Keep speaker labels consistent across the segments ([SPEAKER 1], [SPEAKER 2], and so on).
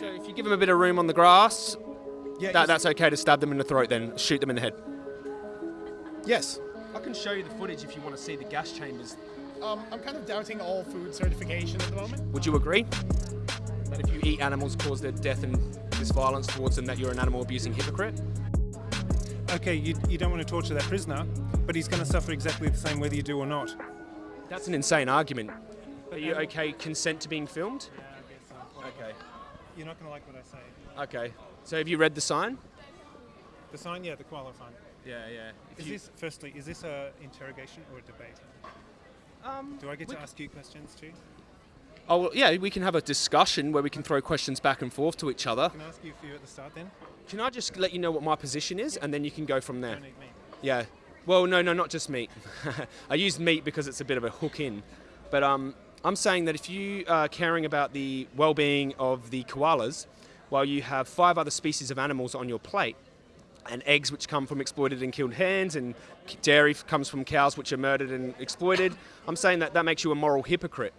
[SPEAKER 1] So if you give them a bit of room on the grass,
[SPEAKER 2] Yeah,
[SPEAKER 1] that, that's okay to stab them in the throat then, shoot them in the head.
[SPEAKER 2] yes.
[SPEAKER 1] I can show you the footage if you want to see the gas chambers.
[SPEAKER 3] Um, I'm kind of doubting all food certification at the moment.
[SPEAKER 1] Would you agree? That if you eat animals cause their death and this violence towards them, that you're an animal abusing hypocrite?
[SPEAKER 4] Okay, you, you don't want to torture that prisoner, but he's going to suffer exactly the same whether you do or not.
[SPEAKER 1] That's an insane argument. Are you okay consent to being filmed? Okay.
[SPEAKER 4] You're not going to like what I say.
[SPEAKER 1] Okay. So have you read the sign?
[SPEAKER 4] The sign, yeah, the koala sign.
[SPEAKER 1] Yeah, yeah.
[SPEAKER 4] Is this, firstly, is this a interrogation or a debate?
[SPEAKER 1] um,
[SPEAKER 4] Do I get
[SPEAKER 1] we-
[SPEAKER 4] to ask you questions too?
[SPEAKER 1] Oh, well, yeah, we can have a discussion where we can throw questions back and forth to each other.
[SPEAKER 4] Can I ask you a few at the start then?
[SPEAKER 1] Can I just let you know what my position is and then you can go from there?
[SPEAKER 4] Meat.
[SPEAKER 1] Yeah. Well, no, no, not just meat. I use meat because it's a bit of a hook in. But um, I'm saying that if you are caring about the well-being of the koalas, while you have five other species of animals on your plate, and eggs which come from exploited and killed hens, and dairy comes from cows which are murdered and exploited, I'm saying that that makes you a moral hypocrite.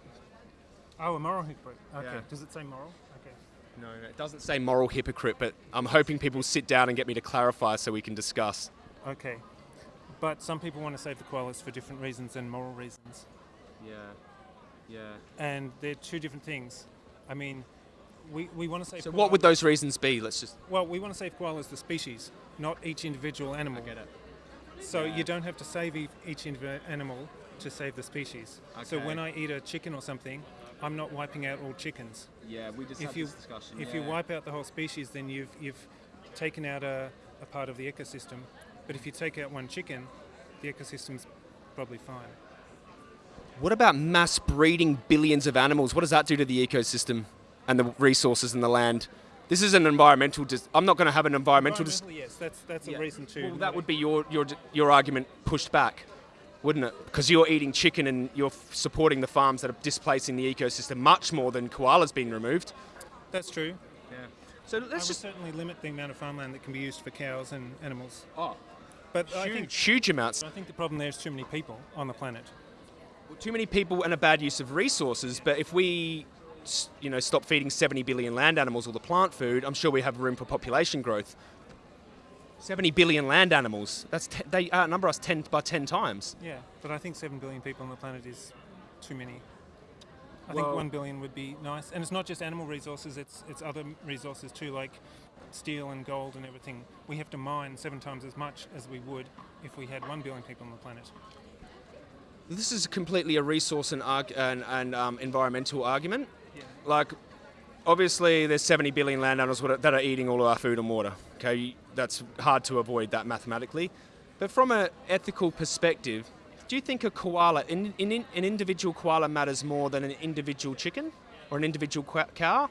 [SPEAKER 4] Oh, a moral hypocrite. Okay.
[SPEAKER 1] Yeah.
[SPEAKER 4] Does it say moral? Okay.
[SPEAKER 1] No, no, it doesn't say moral hypocrite, but I'm hoping people sit down and get me to clarify so we can discuss.
[SPEAKER 4] Okay. But some people want to save the koalas for different reasons than moral reasons.
[SPEAKER 1] Yeah, yeah.
[SPEAKER 4] And they're two different things. I mean, we, we want to save
[SPEAKER 1] So what would those reasons be? Let's just.
[SPEAKER 4] Well, we want to save koalas the species, not each individual animal.
[SPEAKER 1] I get it.
[SPEAKER 4] So you don't have to save each individual animal to save the species.
[SPEAKER 1] Okay.
[SPEAKER 4] So when I eat a chicken or something, I'm not wiping out all chickens.
[SPEAKER 1] Yeah, we just
[SPEAKER 4] If you if you wipe out the whole species, then you've you've taken out a, a part of the ecosystem. But if you take out one chicken, the ecosystem's probably fine.
[SPEAKER 1] What about mass breeding billions of animals? What does that do to the ecosystem and the resources and the land? This is an environmental. Dis- I'm not going to have an environmental.
[SPEAKER 4] Environmentally, yes, that's that's
[SPEAKER 1] Yeah.
[SPEAKER 4] a reason to.
[SPEAKER 1] well, that would be your, your your argument pushed back, wouldn't it? Because you're eating chicken and you're f- supporting the farms that are displacing the ecosystem much more than koalas being removed.
[SPEAKER 4] That's true.
[SPEAKER 1] Yeah. So let's just.
[SPEAKER 4] certainly limit the amount of farmland that can be used for cows and animals.
[SPEAKER 1] Oh,
[SPEAKER 4] But I
[SPEAKER 1] huge,
[SPEAKER 4] think
[SPEAKER 1] huge amounts.
[SPEAKER 4] I think the problem there is too many people on the planet.
[SPEAKER 1] Too many people and a bad use of resources. But if we, you know, stop feeding 70 billion land animals all the plant food, I'm sure we have room for population growth. 70 billion land animals. That's they outnumber us 10 by 10 times.
[SPEAKER 4] Yeah, but I think seven billion people on the planet is too many. I
[SPEAKER 1] Well-
[SPEAKER 4] think one billion would be nice, and it's not just animal resources; it's it's other resources too, like steel and gold and everything. We have to mine seven times as much as we would if we had one billion people on the planet.
[SPEAKER 1] This is completely a resource and, arg- and, and um, environmental argument.
[SPEAKER 4] Yeah.
[SPEAKER 1] Like, obviously, there's 70 billion landowners that are- eating all of our food and water. Okay, that's hard to avoid that mathematically. But from an ethical perspective, do you think a koala, an individual koala, matters more than an individual chicken or an individual cow?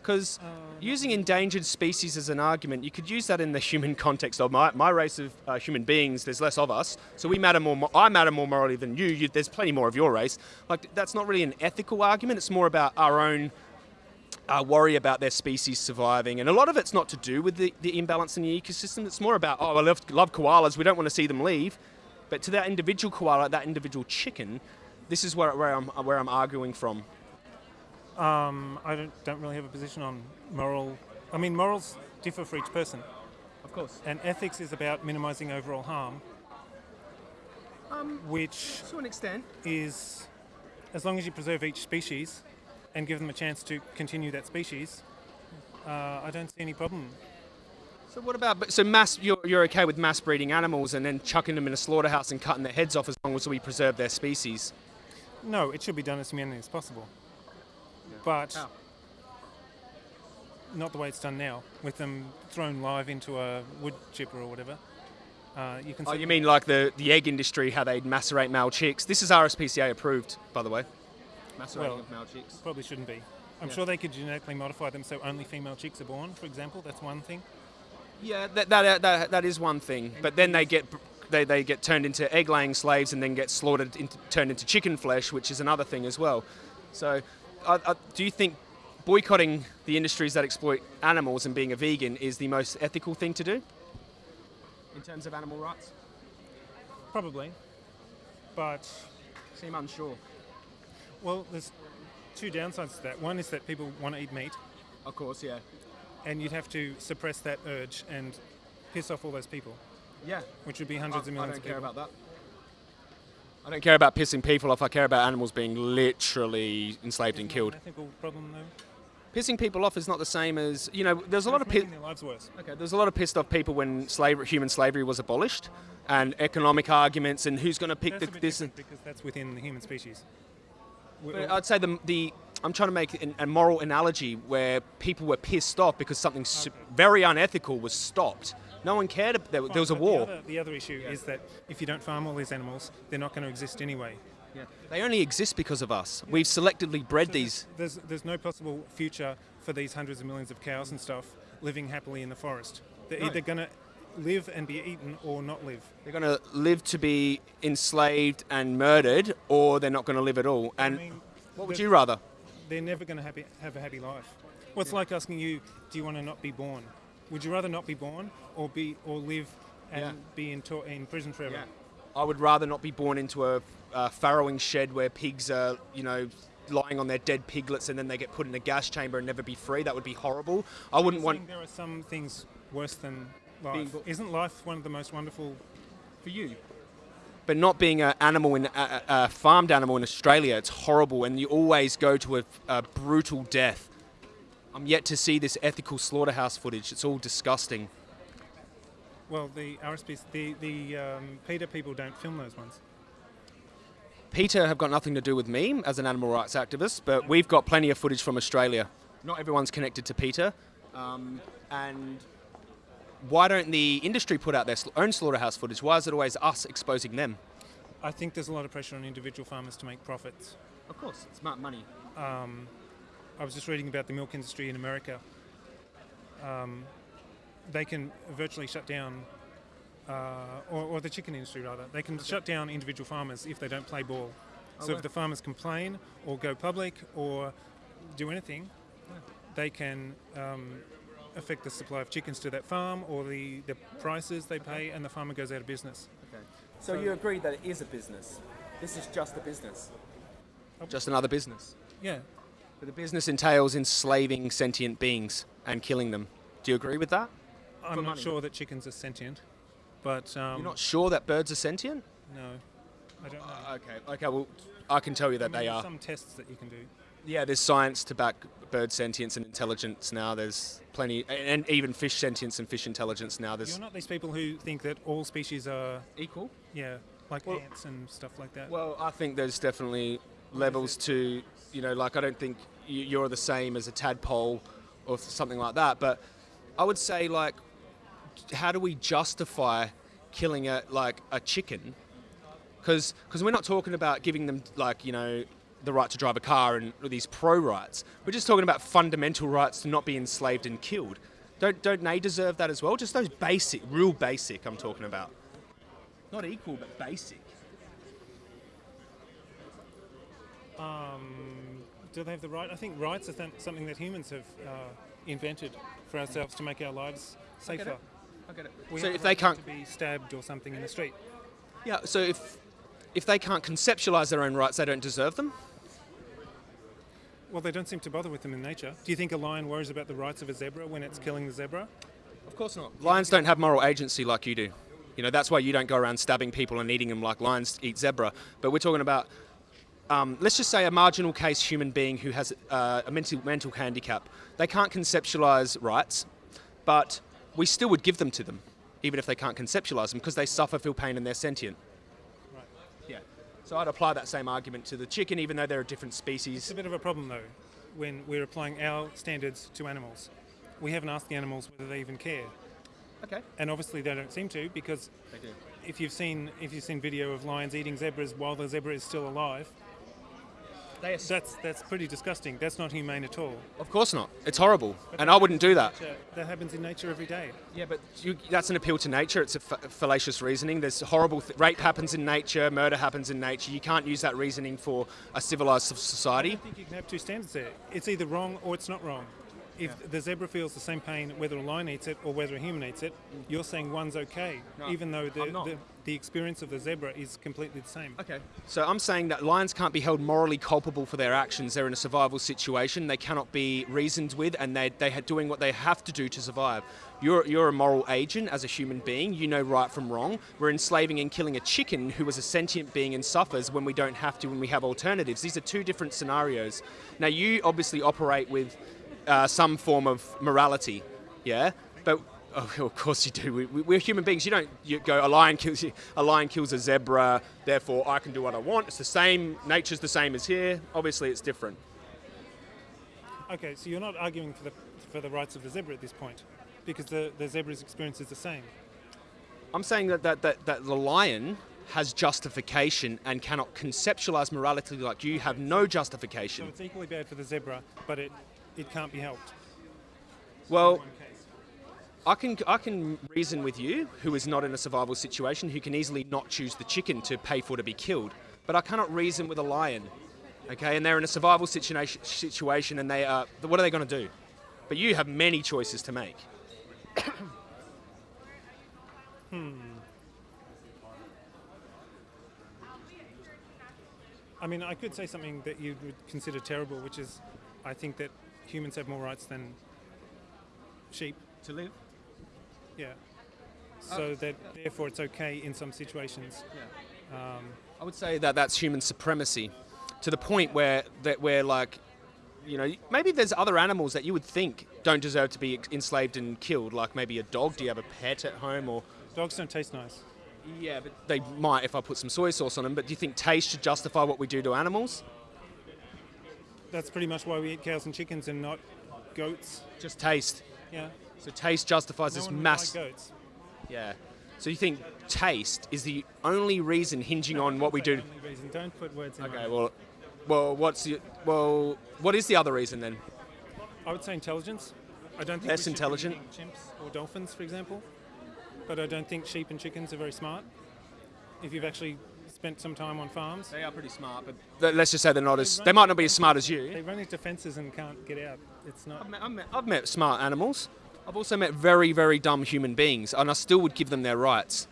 [SPEAKER 1] Because using endangered species as an argument, you could use that in the human context of my, my race of uh, human beings. There's less of us, so we matter more. I matter more morally than you. you. There's plenty more of your race. Like that's not really an ethical argument. It's more about our own uh, worry about their species surviving, and a lot of it's not to do with the, the imbalance in the ecosystem. It's more about oh, I love, love koalas. We don't want to see them leave. But to that individual koala, that individual chicken, this is where, where I'm where I'm arguing from.
[SPEAKER 4] Um, I don't don't really have a position on moral. I mean, morals differ for each person,
[SPEAKER 1] Of course.
[SPEAKER 4] and ethics is about minimising overall harm,
[SPEAKER 1] Um,
[SPEAKER 4] which
[SPEAKER 1] to an extent.
[SPEAKER 4] is as long as you preserve each species and give them a chance to continue that species, uh, I don't see any problem.
[SPEAKER 1] So what about so mass? You're, you're okay with mass breeding animals and then chucking them in a slaughterhouse and cutting their heads off as long as we preserve their species?
[SPEAKER 4] No, it should be done as humanely as possible. But
[SPEAKER 1] How?
[SPEAKER 4] not the way it's done now, with them thrown live into a wood chipper or whatever. Uh, you can
[SPEAKER 1] Oh, you mean like the, the egg industry, how they macerate male chicks? This is RSPCA approved, by the way. Macerating
[SPEAKER 4] Well-
[SPEAKER 1] of male chicks.
[SPEAKER 4] probably shouldn't be. I'm
[SPEAKER 1] Yeah.
[SPEAKER 4] sure they could genetically modify them so only female chicks are born, for example. That's one thing.
[SPEAKER 1] Yeah, that, that, that, that is one thing. But then they get they, they get turned into egg laying slaves and then get slaughtered, into, turned into chicken flesh, which is another thing as well. So, I, I, do you think boycotting the industries that exploit animals and being a vegan is the most ethical thing to do in terms of animal rights?
[SPEAKER 4] Probably. But,
[SPEAKER 1] Seem unsure.
[SPEAKER 4] well, there's two downsides to that. One is that people want to eat meat,
[SPEAKER 1] Of course, yeah.
[SPEAKER 4] and you'd have to suppress that urge and piss off all those people,
[SPEAKER 1] Yeah.
[SPEAKER 4] which would be hundreds of
[SPEAKER 1] I
[SPEAKER 4] millions
[SPEAKER 1] don't
[SPEAKER 4] of
[SPEAKER 1] care
[SPEAKER 4] people.
[SPEAKER 1] about that. I don't care about pissing people off. I care about animals being literally enslaved and
[SPEAKER 4] Isn't that
[SPEAKER 1] killed.
[SPEAKER 4] An ethical problem though.
[SPEAKER 1] Pissing people off is not the same as you know. There's a lot of
[SPEAKER 4] It's making their lives worse.
[SPEAKER 1] okay. There's a lot of pissed off people when slavery, human slavery was abolished, and economic arguments and who's going to pick
[SPEAKER 4] That's
[SPEAKER 1] the, this.
[SPEAKER 4] different because that's within the human species.
[SPEAKER 1] But I'd say the, the I'm trying to make an, a moral analogy where people were pissed off because something s very unethical was stopped. No one cared. ab- There, there was a war.
[SPEAKER 4] The other, the other issue is that if you don't farm all these animals, they're not going to exist anyway. Yeah.
[SPEAKER 1] They only exist because of us. We've selectively bred
[SPEAKER 4] So
[SPEAKER 1] these.
[SPEAKER 4] There's, there's no possible future for these hundreds of millions of cows and stuff living happily in the forest. They're
[SPEAKER 1] No.
[SPEAKER 4] either going to live and be eaten or not live.
[SPEAKER 1] They're going to live to be enslaved and murdered, or they're not going to live at all. And
[SPEAKER 4] I mean,
[SPEAKER 1] what would you rather?
[SPEAKER 4] They're never going to have, have a happy life. Well, it's like asking you, do you want to not be born? Would you rather not be born or be or live and
[SPEAKER 1] Yeah.
[SPEAKER 4] be in, in prison forever?
[SPEAKER 1] I would rather not be born into a, a farrowing shed where pigs are, you know, lying on their dead piglets and then they get put in a gas chamber and never be free. That would be horrible. I wouldn't want
[SPEAKER 4] there are some things worse than life.
[SPEAKER 1] Being
[SPEAKER 4] Isn't life one of the most wonderful?
[SPEAKER 1] for you. But not being an animal in a, a, a farmed animal in Australia, it's horrible, and you always go to a, a brutal death. I'm yet to see this ethical slaughterhouse footage. It's all disgusting.
[SPEAKER 4] Well, the RSPs, the the um, PETA people don't film those ones.
[SPEAKER 1] PETA have got nothing to do with me as an animal rights activist, but we've got plenty of footage from Australia. Not everyone's connected to PETA. Um, and why don't the industry put out their own slaughterhouse footage? Why is it always us exposing them?
[SPEAKER 4] I think there's a lot of pressure on individual farmers to make profits.
[SPEAKER 1] Of course, it's smart money.
[SPEAKER 4] Um, I was just reading about the milk industry in America. Um, they can virtually shut down, uh, or, or the chicken industry rather, they can shut down individual farmers if they don't play ball. so
[SPEAKER 1] wow.
[SPEAKER 4] if the farmers complain or go public or do anything, they can um, affect the supply of chickens to that farm or the, the prices they pay, and the farmer goes out of business. Okay.
[SPEAKER 1] So, you agree that it is a business? This is just a business? Just another business.
[SPEAKER 4] Yeah,
[SPEAKER 1] But the business entails enslaving sentient beings and killing them. Do you agree with that?
[SPEAKER 4] I'm
[SPEAKER 1] For
[SPEAKER 4] not
[SPEAKER 1] money.
[SPEAKER 4] sure that chickens are sentient, but um,
[SPEAKER 1] You're not sure that birds are sentient?
[SPEAKER 4] no, I don't know.
[SPEAKER 1] Uh, okay, okay, well, I can tell you
[SPEAKER 4] I
[SPEAKER 1] that
[SPEAKER 4] mean,
[SPEAKER 1] they
[SPEAKER 4] there's
[SPEAKER 1] are.
[SPEAKER 4] Some tests that you can do.
[SPEAKER 1] Yeah, there's science to back bird sentience and intelligence now. There's plenty, and even fish sentience and fish intelligence now. There's
[SPEAKER 4] You're not these people who think that all species are,
[SPEAKER 1] equal.
[SPEAKER 4] yeah, like
[SPEAKER 1] Well-
[SPEAKER 4] ants and stuff like that.
[SPEAKER 1] Well, I think there's definitely levels to, you know, like I don't think you're the same as a tadpole or something like that. But I would say, like, how do we justify killing a like a chicken? Because because we're not talking about giving them like you know the right to drive a car and these pro rights. We're just talking about fundamental rights to not be enslaved and killed. Don't don't they deserve that as well? Just those basic, real basic. I'm talking about. Not equal, but basic.
[SPEAKER 4] Um, do they have the right? I think rights are th- something that humans have uh, invented for ourselves to make our lives safer.
[SPEAKER 1] I get it.
[SPEAKER 4] We
[SPEAKER 1] so if they can't,
[SPEAKER 4] to be stabbed or something in the street,
[SPEAKER 1] yeah. So if if they can't conceptualize their own rights, they don't deserve them.
[SPEAKER 4] well, they don't seem to bother with them in nature. Do you think a lion worries about the rights of a zebra when it's killing the zebra?
[SPEAKER 1] Of course not. Lions don't have moral agency like you do. You know that's why you don't go around stabbing people and eating them like lions eat zebra. But we're talking about. Um, let's just say a marginal case human being who has uh, a mental mental handicap. They can't conceptualize rights, but we still would give them to them, even if they can't conceptualize them, because they suffer, feel pain, and they're sentient.
[SPEAKER 4] Right.
[SPEAKER 1] Yeah. So I'd apply that same argument to the chicken, even though they're a different species.
[SPEAKER 4] It's a bit of a problem though, when we're applying our standards to animals. We haven't asked the animals whether they even care,
[SPEAKER 1] Okay.
[SPEAKER 4] and obviously they don't seem to because if you've seen if you've seen video of lions eating zebras while the zebra is still alive,
[SPEAKER 1] They
[SPEAKER 4] that's that's pretty disgusting. That's not humane at all.
[SPEAKER 1] Of course not. It's horrible, and I wouldn't do that.
[SPEAKER 4] Nature- That happens in nature every day.
[SPEAKER 1] Yeah, but you, that's an appeal to nature. It's a fa- fallacious reasoning. There's horrible th- rape happens in nature, murder happens in nature. You can't use that reasoning for a civilized society.
[SPEAKER 4] I think you can have two standards there. It's either wrong or it's not wrong. If the zebra feels the same pain whether a lion eats it or whether a human eats it, you're saying one's okay,
[SPEAKER 1] No,
[SPEAKER 4] even though the, the the experience of the zebra is completely the same.
[SPEAKER 1] Okay. So I'm saying that lions can't be held morally culpable for their actions. They're in a survival situation. They cannot be reasoned with, and they they are doing what they have to do to survive. You're you're a moral agent as a human being. You know right from wrong. We're enslaving and killing a chicken who is a sentient being and suffers when we don't have to, when we have alternatives. These are two different scenarios. Now you obviously operate with uh, some form of morality, yeah, but. Oh, of course you do. We, we, we're human beings. You don't you go a lion kills a lion kills a zebra. Therefore, I can do what I want. It's the same. Nature's the same as here. Obviously, it's different.
[SPEAKER 4] Okay, so you're not arguing for the for the rights of the zebra at this point, because the, the zebra's experience is the same.
[SPEAKER 1] I'm saying that, that, that, that the lion has justification and cannot conceptualize morality like you have no justification.
[SPEAKER 4] So it's equally bad for the zebra, but it it can't be helped.
[SPEAKER 1] Well,
[SPEAKER 4] in one case.
[SPEAKER 1] I can I can reason with you, who is not in a survival situation, who can easily not choose the chicken to pay for to be killed, but I cannot reason with a lion. Okay, and they're in a survival situation situation, and they are. What are they going to do? But you have many choices to make. hmm.
[SPEAKER 4] I mean, I could say something that you would consider terrible, which is, I think that humans have more rights than sheep.
[SPEAKER 1] To live.
[SPEAKER 4] Yeah. So that therefore it's okay in some situations. Um,
[SPEAKER 1] I would say that that's human supremacy, to the point where that we're like, you know, maybe there's other animals that you would think don't deserve to be enslaved and killed, like maybe a dog. Do you have a pet at home or?
[SPEAKER 4] dogs don't taste nice.
[SPEAKER 1] Yeah, but they might if I put some soy sauce on them. But do you think taste should justify what we do to animals?
[SPEAKER 4] That's pretty much why we eat cows and chickens and not goats.
[SPEAKER 1] Just taste.
[SPEAKER 4] Yeah.
[SPEAKER 1] So taste justifies
[SPEAKER 4] No
[SPEAKER 1] this mass.
[SPEAKER 4] like goats.
[SPEAKER 1] Yeah. So you think taste is the only reason hinging on what we do?
[SPEAKER 4] only reason. Don't put words in
[SPEAKER 1] Okay. Well, well, what's the well? What is the other reason then?
[SPEAKER 4] I would say intelligence. I don't think
[SPEAKER 1] Less intelligent?
[SPEAKER 4] chimps or dolphins, for example. But I don't think sheep and chickens are very smart. If you've actually spent some time on farms,
[SPEAKER 1] They are pretty smart, but let's just say they're not as. They might not be as smart as you.
[SPEAKER 4] they run into fences and can't get out. It's not.
[SPEAKER 1] I've met, I've, met, I've met smart animals. I've also met very, very dumb human beings, and I still would give them their rights.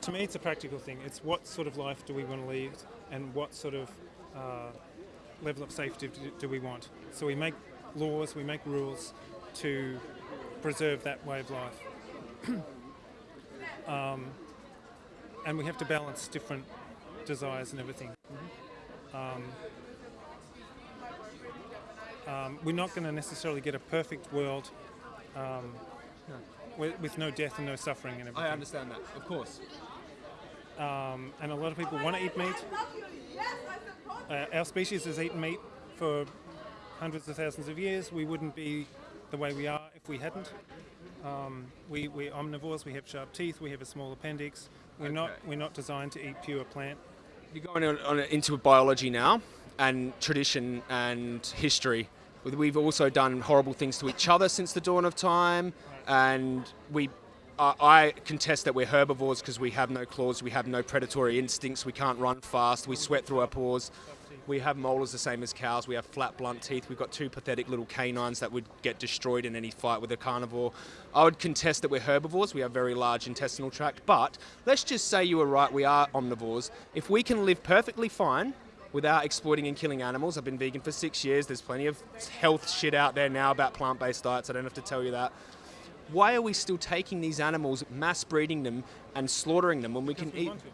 [SPEAKER 4] To me, it's a practical thing. It's what sort of life do we want to lead, and what sort of uh, level of safety do, do we want. So we make laws, we make rules to preserve that way of life. um, and we have to balance different desires and everything. Um, um, we're not going to necessarily get a perfect world um, with, with no death and no suffering and everything.
[SPEAKER 1] I understand that, of course.
[SPEAKER 4] Um, and a lot of people want to eat meat. Uh, our species has eaten meat for hundreds of thousands of years. We wouldn't be the way we are if we hadn't. Um, we, we're omnivores. We have sharp teeth. We have a small appendix. We're not we're not designed to eat pure plant.
[SPEAKER 1] You're going on, on, into biology now, and tradition and history. We've also done horrible things to each other since the dawn of time, and we. I I contest that we're herbivores because we have no claws, we have no predatory instincts, we can't run fast, we sweat through our pores. We have molars the same as cows. We have flat, blunt teeth. We've got two pathetic little canines that would get destroyed in any fight with a carnivore. I would contest that we're herbivores. We have very large intestinal tract. But let's just say you were right. We are omnivores. If we can live perfectly fine without exploiting and killing animals, I've been vegan for six years. There's plenty of health shit out there now about plant-based diets. I don't have to tell you that. Why are we still taking these animals, mass breeding them, and slaughtering them when we can
[SPEAKER 4] we
[SPEAKER 1] eat?
[SPEAKER 4] want to.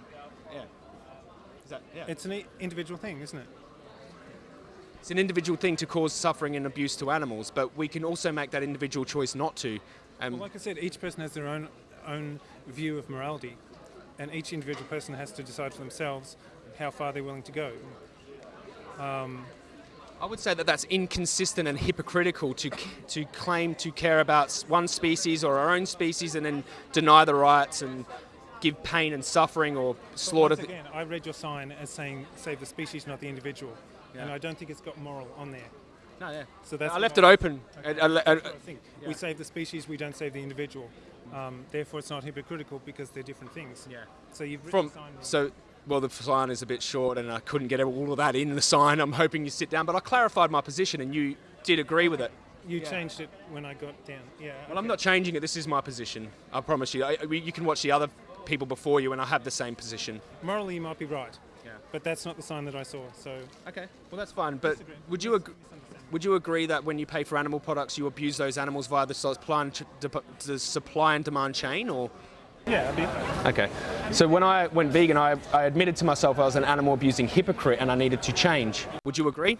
[SPEAKER 1] Yeah. Is that, yeah.
[SPEAKER 4] It's an individual thing, isn't it?
[SPEAKER 1] It's an individual thing to cause suffering and abuse to animals, but we can also make that individual choice not to. Um,
[SPEAKER 4] Well, like I said, each person has their own own view of morality, and each individual person has to decide for themselves how far they're willing to go.
[SPEAKER 1] I would say that that's inconsistent and hypocritical to to claim to care about one species or our own species and then deny the rights and give pain and suffering or
[SPEAKER 4] But
[SPEAKER 1] slaughter.
[SPEAKER 4] once again, I read your sign as saying "Save the species, not the individual," and I don't think it's got moral on there.
[SPEAKER 1] no, yeah.
[SPEAKER 4] So that's
[SPEAKER 1] I left it open. I- I I-
[SPEAKER 4] I think. We save the species, we don't save the individual. Um, therefore, it's not hypocritical because they're different things.
[SPEAKER 1] Yeah.
[SPEAKER 4] So you've
[SPEAKER 1] From
[SPEAKER 4] the sign wrong.
[SPEAKER 1] so. Well, the sign is a bit short, and I couldn't get all of that in the sign. I'm hoping you sit down, but I clarified my position, and you did agree with it.
[SPEAKER 4] You changed it when I got down. Yeah.
[SPEAKER 1] Well, I'm not changing it. This is my position. I promise you. I- you can watch the other people before you, and I have the same position.
[SPEAKER 4] Morally, you might be right.
[SPEAKER 1] Yeah.
[SPEAKER 4] But that's not the sign that I saw. So
[SPEAKER 1] Okay. Well, that's fine. But would you ag- would you agree that when you pay for animal products, you abuse those animals via the supply and, the supply and demand chain, or?
[SPEAKER 4] yeah, bit.
[SPEAKER 1] Okay. So when I went vegan, I, I admitted to myself I was an animal abusing hypocrite, and I needed to change. Would you agree?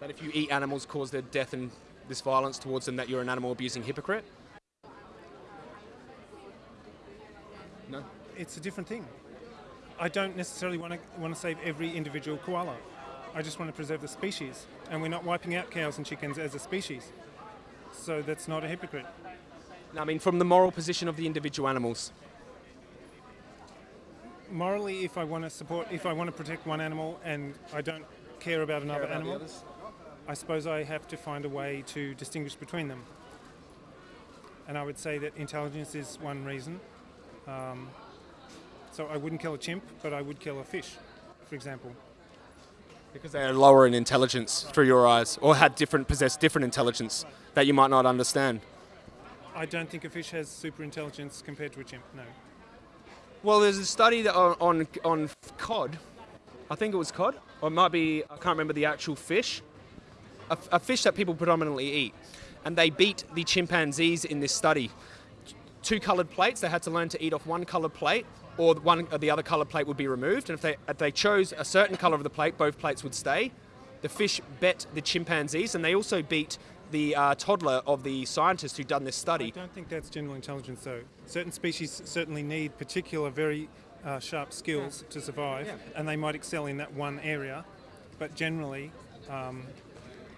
[SPEAKER 1] That if you eat animals, cause their death and this violence towards them, that you're an animal abusing hypocrite?
[SPEAKER 4] It's a different thing. I don't necessarily want to want to save every individual koala. I just want to preserve the species, and we're not wiping out cows and chickens as a species. So that's not a hypocrite.
[SPEAKER 1] No, I mean from the moral position of the individual animals.
[SPEAKER 4] Morally, if I want to support, if I want to protect one animal and I don't care about another animal, I suppose I have to find a way to distinguish between them. And I would say that intelligence is one reason. Um, so I wouldn't kill a chimp, but I would kill a fish, for example.
[SPEAKER 1] Because they are lower in intelligence through your eyes, or had different possess different intelligence that you might not understand.
[SPEAKER 4] I don't think a fish has super intelligence compared to a chimp. No.
[SPEAKER 1] Well, there's a study that on, on on cod. I think it was cod, or it might be. I can't remember the actual fish. A, a fish that people predominantly eat, and they beat the chimpanzees in this study. Two coloured plates. They had to learn to eat off one coloured plate, or the one or the other color plate would be removed. And if they if they chose a certain colour of the plate, both plates would stay. The fish bet the chimpanzees, and they also beat the uh, toddler of the scientist who done this study.
[SPEAKER 4] I don't think that's general intelligence, though. Certain species certainly need particular, very uh, sharp skills to survive, and they might excel in that one area. But generally, um,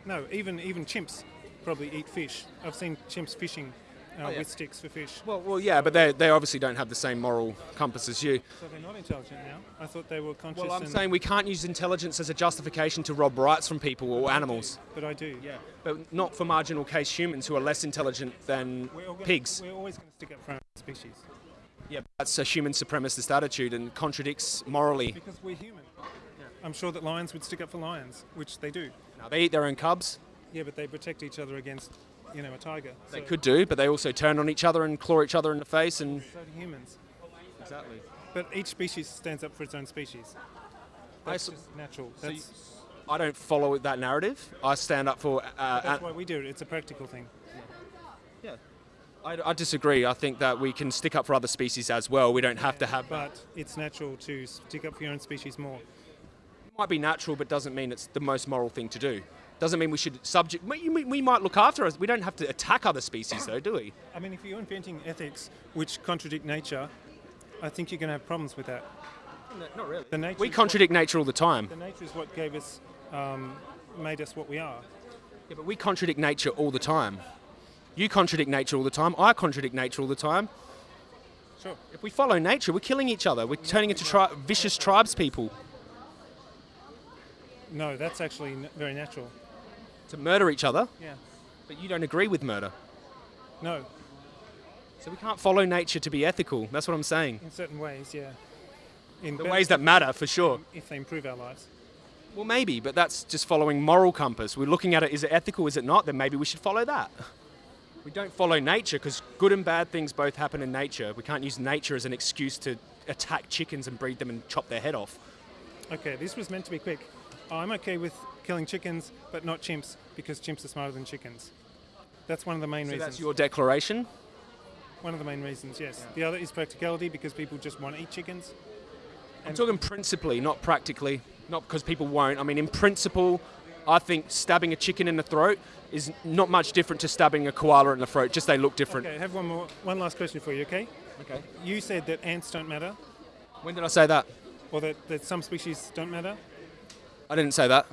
[SPEAKER 4] no. Even even chimps probably eat fish. I've seen chimps fishing uh,
[SPEAKER 1] yeah.
[SPEAKER 4] with sticks for fish.
[SPEAKER 1] Well, well, yeah, but they, they obviously don't have the same moral compass as you.
[SPEAKER 4] So they're not intelligent now. I thought they were conscious.
[SPEAKER 1] Well, I'm saying we can't use intelligence as a justification to rob rights from people or animals.
[SPEAKER 4] but I do.
[SPEAKER 1] Yeah. But not for marginal case humans who are less intelligent than
[SPEAKER 4] We're, gonna-
[SPEAKER 1] pigs.
[SPEAKER 4] We're always going to stick up for our species
[SPEAKER 1] Yeah, that's a human supremacist attitude and contradicts morally.
[SPEAKER 4] because we're human. I'm sure that lions would stick up for lions, which they do.
[SPEAKER 1] Now, they eat their own cubs.
[SPEAKER 4] Yeah, but they protect each other against, you know, a tiger.
[SPEAKER 1] They
[SPEAKER 4] so,
[SPEAKER 1] could do, but they also turn on each other and claw each other in the face and.
[SPEAKER 4] So do humans.
[SPEAKER 1] Exactly.
[SPEAKER 4] But each species stands up for its own species.
[SPEAKER 1] I,
[SPEAKER 4] That's
[SPEAKER 1] s-
[SPEAKER 4] just natural.
[SPEAKER 1] so
[SPEAKER 4] That's,
[SPEAKER 1] I don't follow that narrative. I stand up for. Uh,
[SPEAKER 4] that's why we do it. It's a practical thing.
[SPEAKER 1] yeah. I, I disagree. I think that we can stick up for other species as well. We don't have to have.
[SPEAKER 4] But it's natural to stick up for your own species more.
[SPEAKER 1] It might be natural, but doesn't mean it's the most moral thing to do. Doesn't mean we should subject. We, we- might look after us. We don't have to attack other species, though, do we?
[SPEAKER 4] I mean, if you're inventing ethics which contradict nature, I think you're going to have problems with that.
[SPEAKER 1] not really.
[SPEAKER 4] The nature
[SPEAKER 1] We contradict nature all the time.
[SPEAKER 4] The nature is what gave us, um, made us what we are.
[SPEAKER 1] Yeah, but we contradict nature all the time. You contradict nature all the time. I contradict nature all the time.
[SPEAKER 4] Sure.
[SPEAKER 1] If we follow nature, we're killing each other. We're turning into tri- vicious tribes people
[SPEAKER 4] No, that's actually n- very natural.
[SPEAKER 1] To murder each other.
[SPEAKER 4] Yeah.
[SPEAKER 1] But you don't agree with murder.
[SPEAKER 4] No,
[SPEAKER 1] So we can't follow nature to be ethical. That's what I'm saying.
[SPEAKER 4] in certain ways, yeah. In
[SPEAKER 1] The ways that matter, for sure.
[SPEAKER 4] if they improve our lives.
[SPEAKER 1] Well, maybe, but that's just following moral compass. We're looking at it, is it ethical, is it not? Then maybe we should follow that. We don't follow nature because good and bad things both happen in nature. We can't use nature as an excuse to attack chickens and breed them and chop their head off.
[SPEAKER 4] Okay, this was meant to be quick. I'm okay with killing chickens, but not chimps, because chimps are smarter than chickens. That's one of the main
[SPEAKER 1] So
[SPEAKER 4] reasons.
[SPEAKER 1] that's your declaration?
[SPEAKER 4] One of the main reasons, yes. The other is practicality, because people just want to eat chickens.
[SPEAKER 1] I'm talking principally, not practically. Not because people won't. I mean, in principle, I think stabbing a chicken in the throat is not much different to stabbing a koala in the throat, just they look different.
[SPEAKER 4] Okay, I have one more, one last question for you, okay?
[SPEAKER 1] Okay.
[SPEAKER 4] You said that ants don't matter,
[SPEAKER 1] When did I say that?
[SPEAKER 4] or that, that some species don't matter.
[SPEAKER 1] I didn't say that.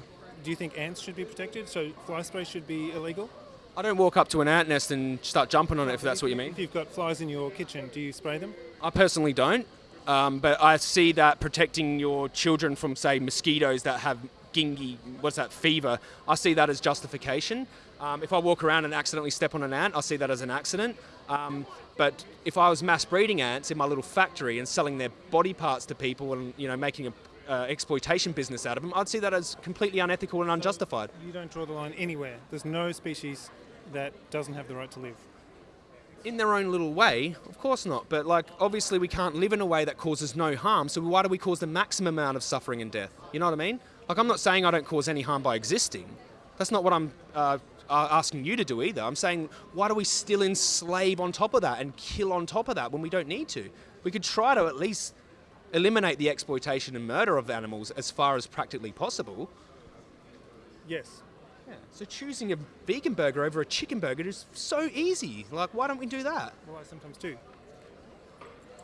[SPEAKER 4] Do you think ants should be protected? So fly spray should be illegal?
[SPEAKER 1] I don't walk up to an ant nest and start jumping on it if that's what you mean.
[SPEAKER 4] If you've got flies in your kitchen, do you spray them?
[SPEAKER 1] I personally don't, um, but I see that protecting your children from, say, mosquitoes that have gingy, what's that, fever, I see that as justification. Um, if I walk around and accidentally step on an ant, I see that as an accident. Um, but if I was mass breeding ants in my little factory and selling their body parts to people and you know making a uh, exploitation business out of them, I'd see that as completely unethical and unjustified.
[SPEAKER 4] You don't draw the line anywhere. There's no species that doesn't have the right to live.
[SPEAKER 1] In their own little way, of course not. But like, obviously, we can't live in a way that causes no harm. So why do we cause the maximum amount of suffering and death? You know what I mean? Like, I'm not saying I don't cause any harm by existing. That's not what I'm uh, uh, asking you to do either. I'm saying, why do we still enslave on top of that and kill on top of that when we don't need to? We could try to at least eliminate the exploitation and murder of animals as far as practically possible.
[SPEAKER 4] Yes.
[SPEAKER 1] Yeah. So choosing a vegan burger over a chicken burger is so easy. Like, why don't we do that?
[SPEAKER 4] Well, I sometimes do.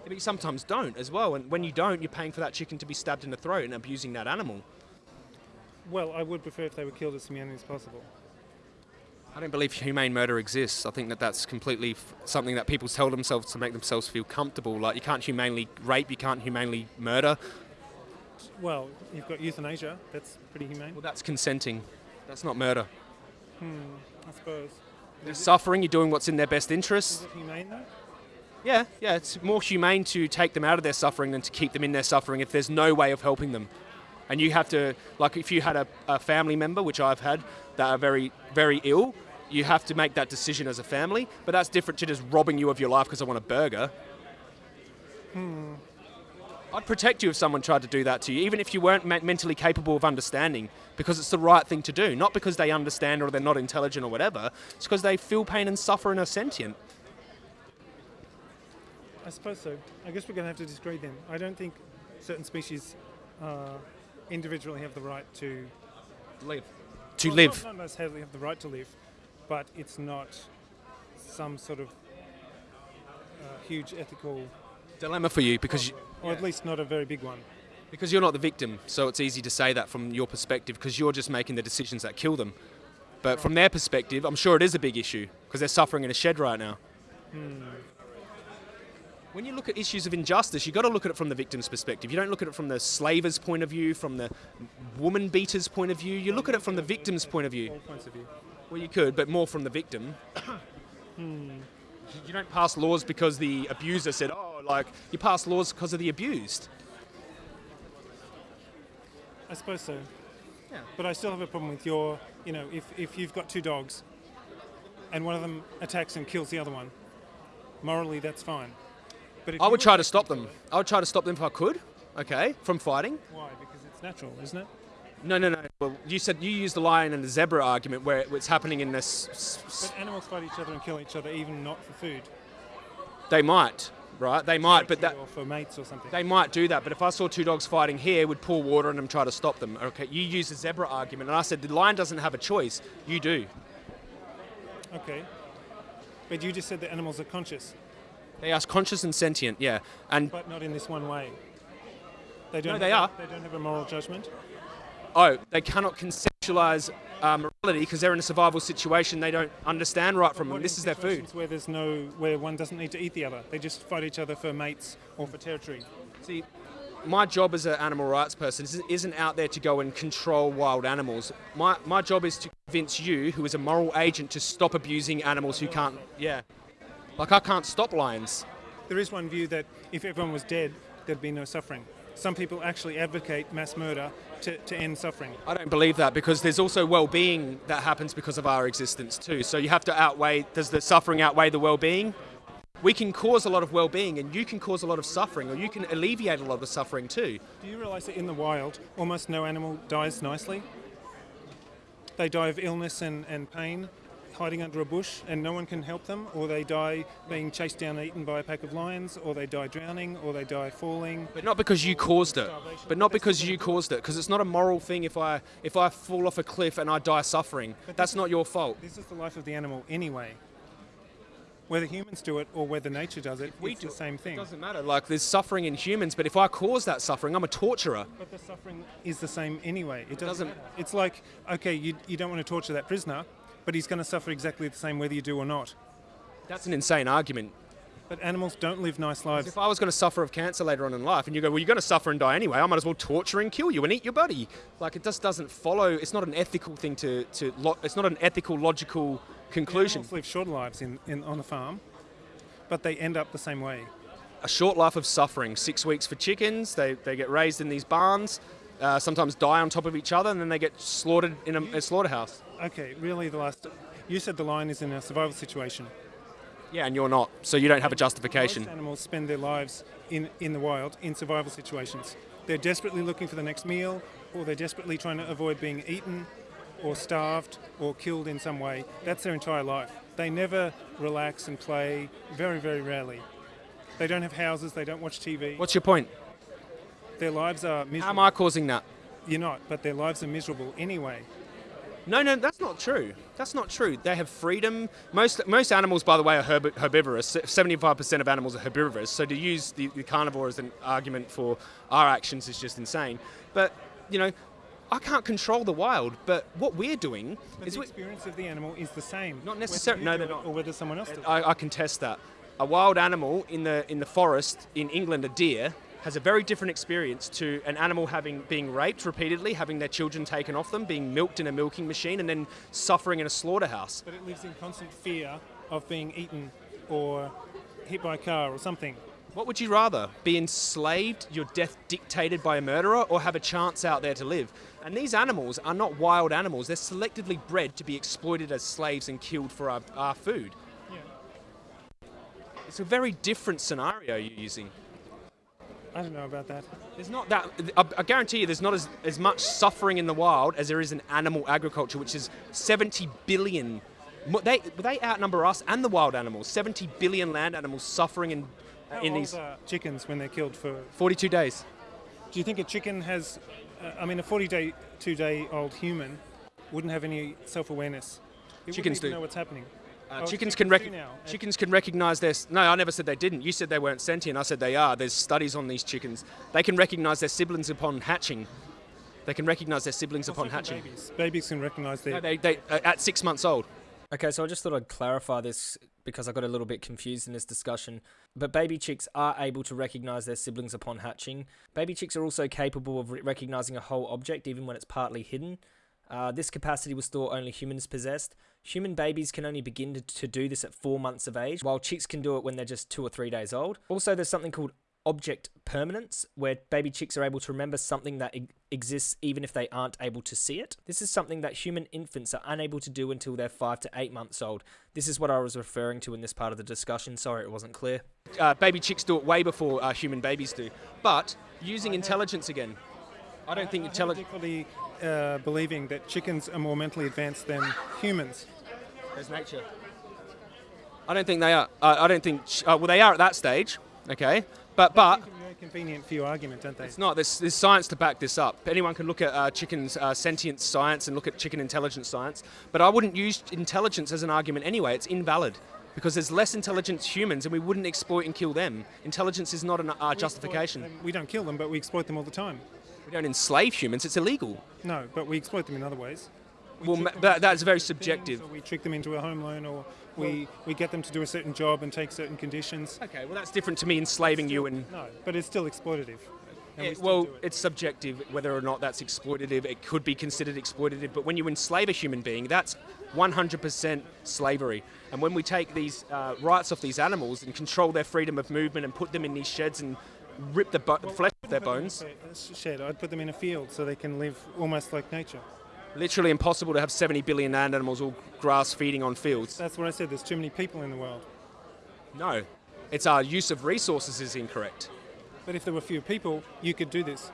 [SPEAKER 1] But you sometimes don't as well. And when you don't, you're paying for that chicken to be stabbed in the throat and abusing that animal.
[SPEAKER 4] Well, I would prefer if they were killed as humanely as possible.
[SPEAKER 1] I don't believe humane murder exists. I think that that's completely f- something that people tell themselves to make themselves feel comfortable. Like you can't humanely rape, you can't humanely murder.
[SPEAKER 4] Well, you've got euthanasia. That's pretty humane.
[SPEAKER 1] Well, that's consenting. That's not murder.
[SPEAKER 4] Hmm, I suppose.
[SPEAKER 1] They're suffering. You're doing what's in their best
[SPEAKER 4] Is
[SPEAKER 1] interest.
[SPEAKER 4] humane though?
[SPEAKER 1] Yeah, yeah. It's more humane to take them out of their suffering than to keep them in their suffering if there's no way of helping them. And you have to, like, if you had a, a family member, which I've had, that are very, very ill, you have to make that decision as a family. But that's different to just robbing you of your life because I want a burger. Hmm. I'd protect you if someone tried to do that to you, even if you weren't me- mentally capable of understanding, because it's the right thing to do. Not because they understand or they're not intelligent or whatever. It's because they feel pain and suffer and are sentient.
[SPEAKER 4] I suppose so. I guess we're going to have to disagree then. I don't think certain species uh, individually have the right to
[SPEAKER 1] Live. To
[SPEAKER 4] well,
[SPEAKER 1] live.
[SPEAKER 4] Not, not necessarily have the right to live, but it's not some sort of uh, huge ethical,
[SPEAKER 1] Dilemma for you because you,
[SPEAKER 4] or at least not a very big one.
[SPEAKER 1] because you're not the victim, so it's easy to say that from your perspective because you're just making the decisions that kill them. But from their perspective, I'm sure it is a big issue because they're suffering in a shed right now. When you look at issues of injustice, you've got to look at it from the victim's perspective. You don't look at it from the slaver's point of view, from the woman beater's point of view. You look at it from the victim's point of view.
[SPEAKER 4] All points of view.
[SPEAKER 1] Well, you could, but more from the victim. Hmm. You don't pass laws because the abuser said, oh, like, you pass laws because of the abused.
[SPEAKER 4] I suppose so.
[SPEAKER 1] Yeah.
[SPEAKER 4] But I still have a problem with your, you know, if, if you've got two dogs and one of them attacks and kills the other one, morally that's fine. But if
[SPEAKER 1] I would try to stop them.
[SPEAKER 4] other-
[SPEAKER 1] I would try to stop them if I could, okay, from fighting.
[SPEAKER 4] Why? Because it's natural, isn't it?
[SPEAKER 1] No, no, no. Well, you said you used the lion and the zebra argument where it's happening in this.
[SPEAKER 4] But animals fight each other and kill each other, even not for food.
[SPEAKER 1] They might, right? They might, but that
[SPEAKER 4] or for mates or something.
[SPEAKER 1] they might do that. But if I saw two dogs fighting here, would pour water on them, try to stop them. Okay, you use the zebra argument, and I said the lion doesn't have a choice. You do.
[SPEAKER 4] Okay. But you just said that animals are conscious,
[SPEAKER 1] They are conscious and sentient, yeah. And
[SPEAKER 4] but not in this one way. They don't.
[SPEAKER 1] No, they
[SPEAKER 4] have,
[SPEAKER 1] are.
[SPEAKER 4] They don't have a moral judgment.
[SPEAKER 1] Oh, they cannot conceptualize uh, morality because they're in a survival situation. They don't understand right from them. This is their food.
[SPEAKER 4] Where there's no, where one doesn't need to eat the other. They just fight each other for mates or for territory.
[SPEAKER 1] See, my job as an animal rights person is- isn't out there to go and control wild animals. My, my job is to convince you, who is a moral agent, to stop abusing animals who can't. Yeah. Like, I can't stop lions.
[SPEAKER 4] There is one view that if everyone was dead, there'd be no suffering. Some people actually advocate mass murder to, to end suffering.
[SPEAKER 1] I don't believe that because there's also well being that happens because of our existence, too. So you have to outweigh does the suffering outweigh the well being? We can cause a lot of well being, and you can cause a lot of suffering, or you can alleviate a lot of suffering, too.
[SPEAKER 4] Do you realise that in the wild, almost no animal dies nicely? They die of illness and, and pain, hiding under a bush, and no one can help them, or they die being chased down and eaten by a pack of lions, or they die drowning, or they die falling.
[SPEAKER 1] But not because you caused it. But not because you caused it. Because it's not a moral thing if I if I fall off a cliff and I die suffering. That's not your fault.
[SPEAKER 4] This is the life of the animal anyway. Whether humans do it or whether nature does it,
[SPEAKER 1] we
[SPEAKER 4] it's
[SPEAKER 1] do
[SPEAKER 4] the
[SPEAKER 1] it,
[SPEAKER 4] same thing.
[SPEAKER 1] It doesn't matter. Like there's suffering in humans, but if I cause that suffering, I'm a torturer.
[SPEAKER 4] But the suffering is the same anyway. It doesn't.
[SPEAKER 1] doesn't-
[SPEAKER 4] matter. It's like okay, you, you don't want to torture that prisoner, but he's going to suffer exactly the same whether you do or not.
[SPEAKER 1] That's an insane argument.
[SPEAKER 4] But animals don't live nice lives.
[SPEAKER 1] If I was going to suffer of cancer later on in life, and you go, well, you're going to suffer and die anyway, I might as well torture and kill you and eat your body. Like it just doesn't follow. It's not an ethical thing to to. Lo- it's not an ethical, logical conclusion.
[SPEAKER 4] Animals live short lives in, in on the farm, but they end up the same way.
[SPEAKER 1] a short life of suffering. Six weeks for chickens. They, they get raised in these barns, uh, sometimes die on top of each other, and then they get slaughtered in a, a slaughterhouse.
[SPEAKER 4] Okay, really, the last. You said the lion is in a survival situation.
[SPEAKER 1] Yeah, and you're not, so you don't have a justification.
[SPEAKER 4] Most animals spend their lives in, in the wild in survival situations. They're desperately looking for the next meal, or they're desperately trying to avoid being eaten, or starved, or killed in some way. That's their entire life. They never relax and play, very, very rarely. They don't have houses, they don't watch TV.
[SPEAKER 1] What's your point?
[SPEAKER 4] Their lives are miserable.
[SPEAKER 1] How am I causing that?
[SPEAKER 4] You're not, but their lives are miserable anyway.
[SPEAKER 1] No, no, that's not true. That's not true. They have freedom. Most most animals, by the way, are herb- herbivorous. Seventy-five percent of animals are herbivorous. So to use the, the carnivore as an argument for our actions is just insane. But you know, I can't control the wild. But what we're doing
[SPEAKER 4] But
[SPEAKER 1] is
[SPEAKER 4] the experience of the animal is the same.
[SPEAKER 1] Not
[SPEAKER 4] necessarily.
[SPEAKER 1] no, they're not.
[SPEAKER 4] Or whether someone else does.
[SPEAKER 1] I, I contest that. A wild animal in the in the forest in England, a deer, has a very different experience to an animal having being raped repeatedly, having their children taken off them, being milked in a milking machine, and then suffering in a slaughterhouse.
[SPEAKER 4] But it lives in constant fear of being eaten or hit by a car or something.
[SPEAKER 1] What would you rather? Be enslaved, your death dictated by a murderer, or have a chance out there to live? And these animals are not wild animals. They're selectively bred to be exploited as slaves and killed for our, our food.
[SPEAKER 4] Yeah.
[SPEAKER 1] It's a very different scenario you're using.
[SPEAKER 4] I don't know about that.
[SPEAKER 1] There's not that. I, guarantee you, there's not as, as much suffering in the wild as there is in animal agriculture, which is 70 billion. They they outnumber us and the wild animals. 70 billion land animals suffering in
[SPEAKER 4] How
[SPEAKER 1] in these
[SPEAKER 4] are chickens when they're killed for?
[SPEAKER 1] 42 days.
[SPEAKER 4] Do you think a chicken has? Uh, I mean, a 40-day, two-day-old human wouldn't have any self-awareness. It
[SPEAKER 1] Chickens do.
[SPEAKER 4] know what's happening.
[SPEAKER 1] Uh,
[SPEAKER 4] Oh,
[SPEAKER 1] chickens
[SPEAKER 4] chickens
[SPEAKER 1] can rec- chickens can recognize their. No, I never said they didn't. You said they weren't sentient. I said they are. There's studies on these chickens. They can recognize their siblings upon hatching. They can recognize their siblings upon hatching.
[SPEAKER 4] Babies. babies can recognise their.
[SPEAKER 1] No, they, they uh, at six months old.
[SPEAKER 5] Okay, so I just thought I'd clarify this because I got a little bit confused in this discussion. But baby chicks are able to recognize their siblings upon hatching. Baby chicks are also capable of re- recognizing a whole object even when it's partly hidden. Uh, this capacity was thought only humans possessed. Human babies can only begin to, to do this at four months of age, while chicks can do it when they're just two or three days old. Also, there's something called object permanence, where baby chicks are able to remember something that e- exists even if they aren't able to see it. This is something that human infants are unable to do until they're five to eight months old. This is what I was referring to in this part of the discussion. Sorry, it wasn't clear.
[SPEAKER 1] Uh, baby chicks do it way before uh, human babies do. But using intelligence again, I don't think
[SPEAKER 4] I have
[SPEAKER 1] intelligence.
[SPEAKER 4] Uh, believing that chickens are more mentally advanced than humans.
[SPEAKER 1] There's nature. I don't think they are. Uh, I don't think. Uh, well, they are at that stage. Okay, but but
[SPEAKER 4] Seem to be very convenient for your argument, don't they?
[SPEAKER 1] It's not. There's, there's science to back this up. Anyone can look at uh, chicken's uh, sentient science and look at chicken intelligence science. But I wouldn't use intelligence as an argument anyway. It's invalid because there's less intelligent humans and we wouldn't exploit and kill them. Intelligence is not an uh, justification.
[SPEAKER 4] We don't kill them, but we exploit them all the time.
[SPEAKER 1] We don't enslave humans. It's illegal.
[SPEAKER 4] No, but we exploit them in other ways. We
[SPEAKER 1] Well,
[SPEAKER 4] trick
[SPEAKER 1] ma-
[SPEAKER 4] them
[SPEAKER 1] that, that's very subjective.
[SPEAKER 4] we trick them into a home loan, or we, we get them to do a certain job and take certain conditions.
[SPEAKER 1] Okay, well that's different to me enslaving you and.
[SPEAKER 4] No, but it's still exploitative. and we
[SPEAKER 1] well,
[SPEAKER 4] it.
[SPEAKER 1] it's subjective whether or not that's exploitative. It could be considered exploitative, but when you enslave a human being, that's 100% slavery. And when we take these uh, rights off these animals and control their freedom of movement and put them in these sheds and rip the, the flesh their
[SPEAKER 4] Put them in a
[SPEAKER 1] bones,
[SPEAKER 4] Shed. I'd put them in a field so they can live almost like nature.
[SPEAKER 1] literally impossible to have 70 billion land animals all grass feeding on fields.
[SPEAKER 4] That's what I said. There's too many people in the world.
[SPEAKER 1] No, it's our use of resources is incorrect.
[SPEAKER 4] But if there were fewer people, you could do this.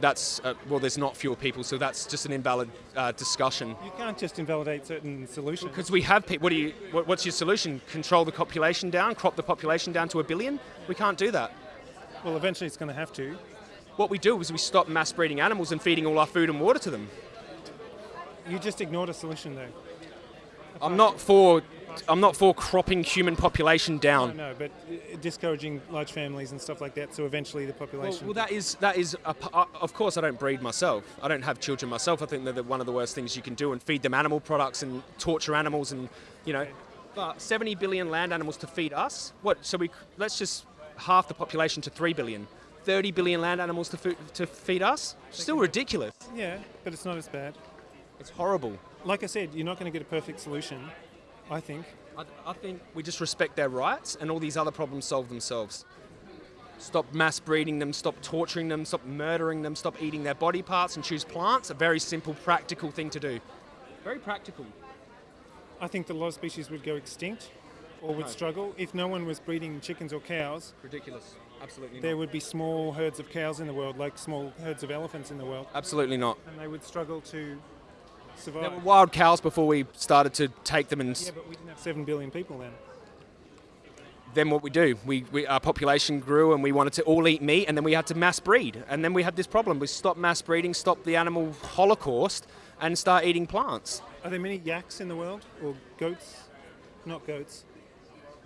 [SPEAKER 1] That's uh, well, there's not fewer people, so that's just an invalid uh, discussion.
[SPEAKER 4] You can't just invalidate certain solutions.
[SPEAKER 1] Because we have people. What do you? What, what's your solution? Control the population down? Crop the population down to a billion? We can't do that.
[SPEAKER 4] Well, eventually it's going to have to.
[SPEAKER 1] What we do is we stop mass breeding animals and feeding all our food and water to them.
[SPEAKER 4] You just ignored a solution, though.
[SPEAKER 1] I'm not for. I'm not for cropping human population down.
[SPEAKER 4] know, but uh, discouraging large families and stuff like that. So eventually the population.
[SPEAKER 1] well, that is that is. A, uh, of course, I don't breed myself. I don't have children myself. I think they're the, one of the worst things you can do and feed them animal products and torture animals and you know. But 70 billion land animals to feed us. What? So we let's just half the population to 3 billion. 30 billion land animals to, food, to feed us. Still ridiculous.
[SPEAKER 4] yeah, but it's not as bad.
[SPEAKER 1] It's horrible.
[SPEAKER 4] Like I said, you're not going to get a perfect solution. I think.
[SPEAKER 1] I, I think we just respect their rights and all these other problems solve themselves. Stop mass breeding them, stop torturing them, stop murdering them, stop eating their body parts and choose plants. A very simple, practical thing to do. Very practical.
[SPEAKER 4] I think that a lot of species would go extinct or would
[SPEAKER 1] No.
[SPEAKER 4] struggle if no one was breeding chickens or cows.
[SPEAKER 1] Ridiculous. Absolutely not.
[SPEAKER 4] There would be small herds of cows in the world, like small herds of elephants in the world,
[SPEAKER 1] Absolutely not.
[SPEAKER 4] and they would struggle to survive.
[SPEAKER 1] There were wild cows before we started to take them and
[SPEAKER 4] yeah, but we didn't have seven billion people then.
[SPEAKER 1] then what we do, we, we our population grew and we wanted to all eat meat, and then we had to mass breed, and then we had this problem. We stopped mass breeding, stopped the animal holocaust, and start eating plants.
[SPEAKER 4] Are there many yaks in the world or goats? Not goats.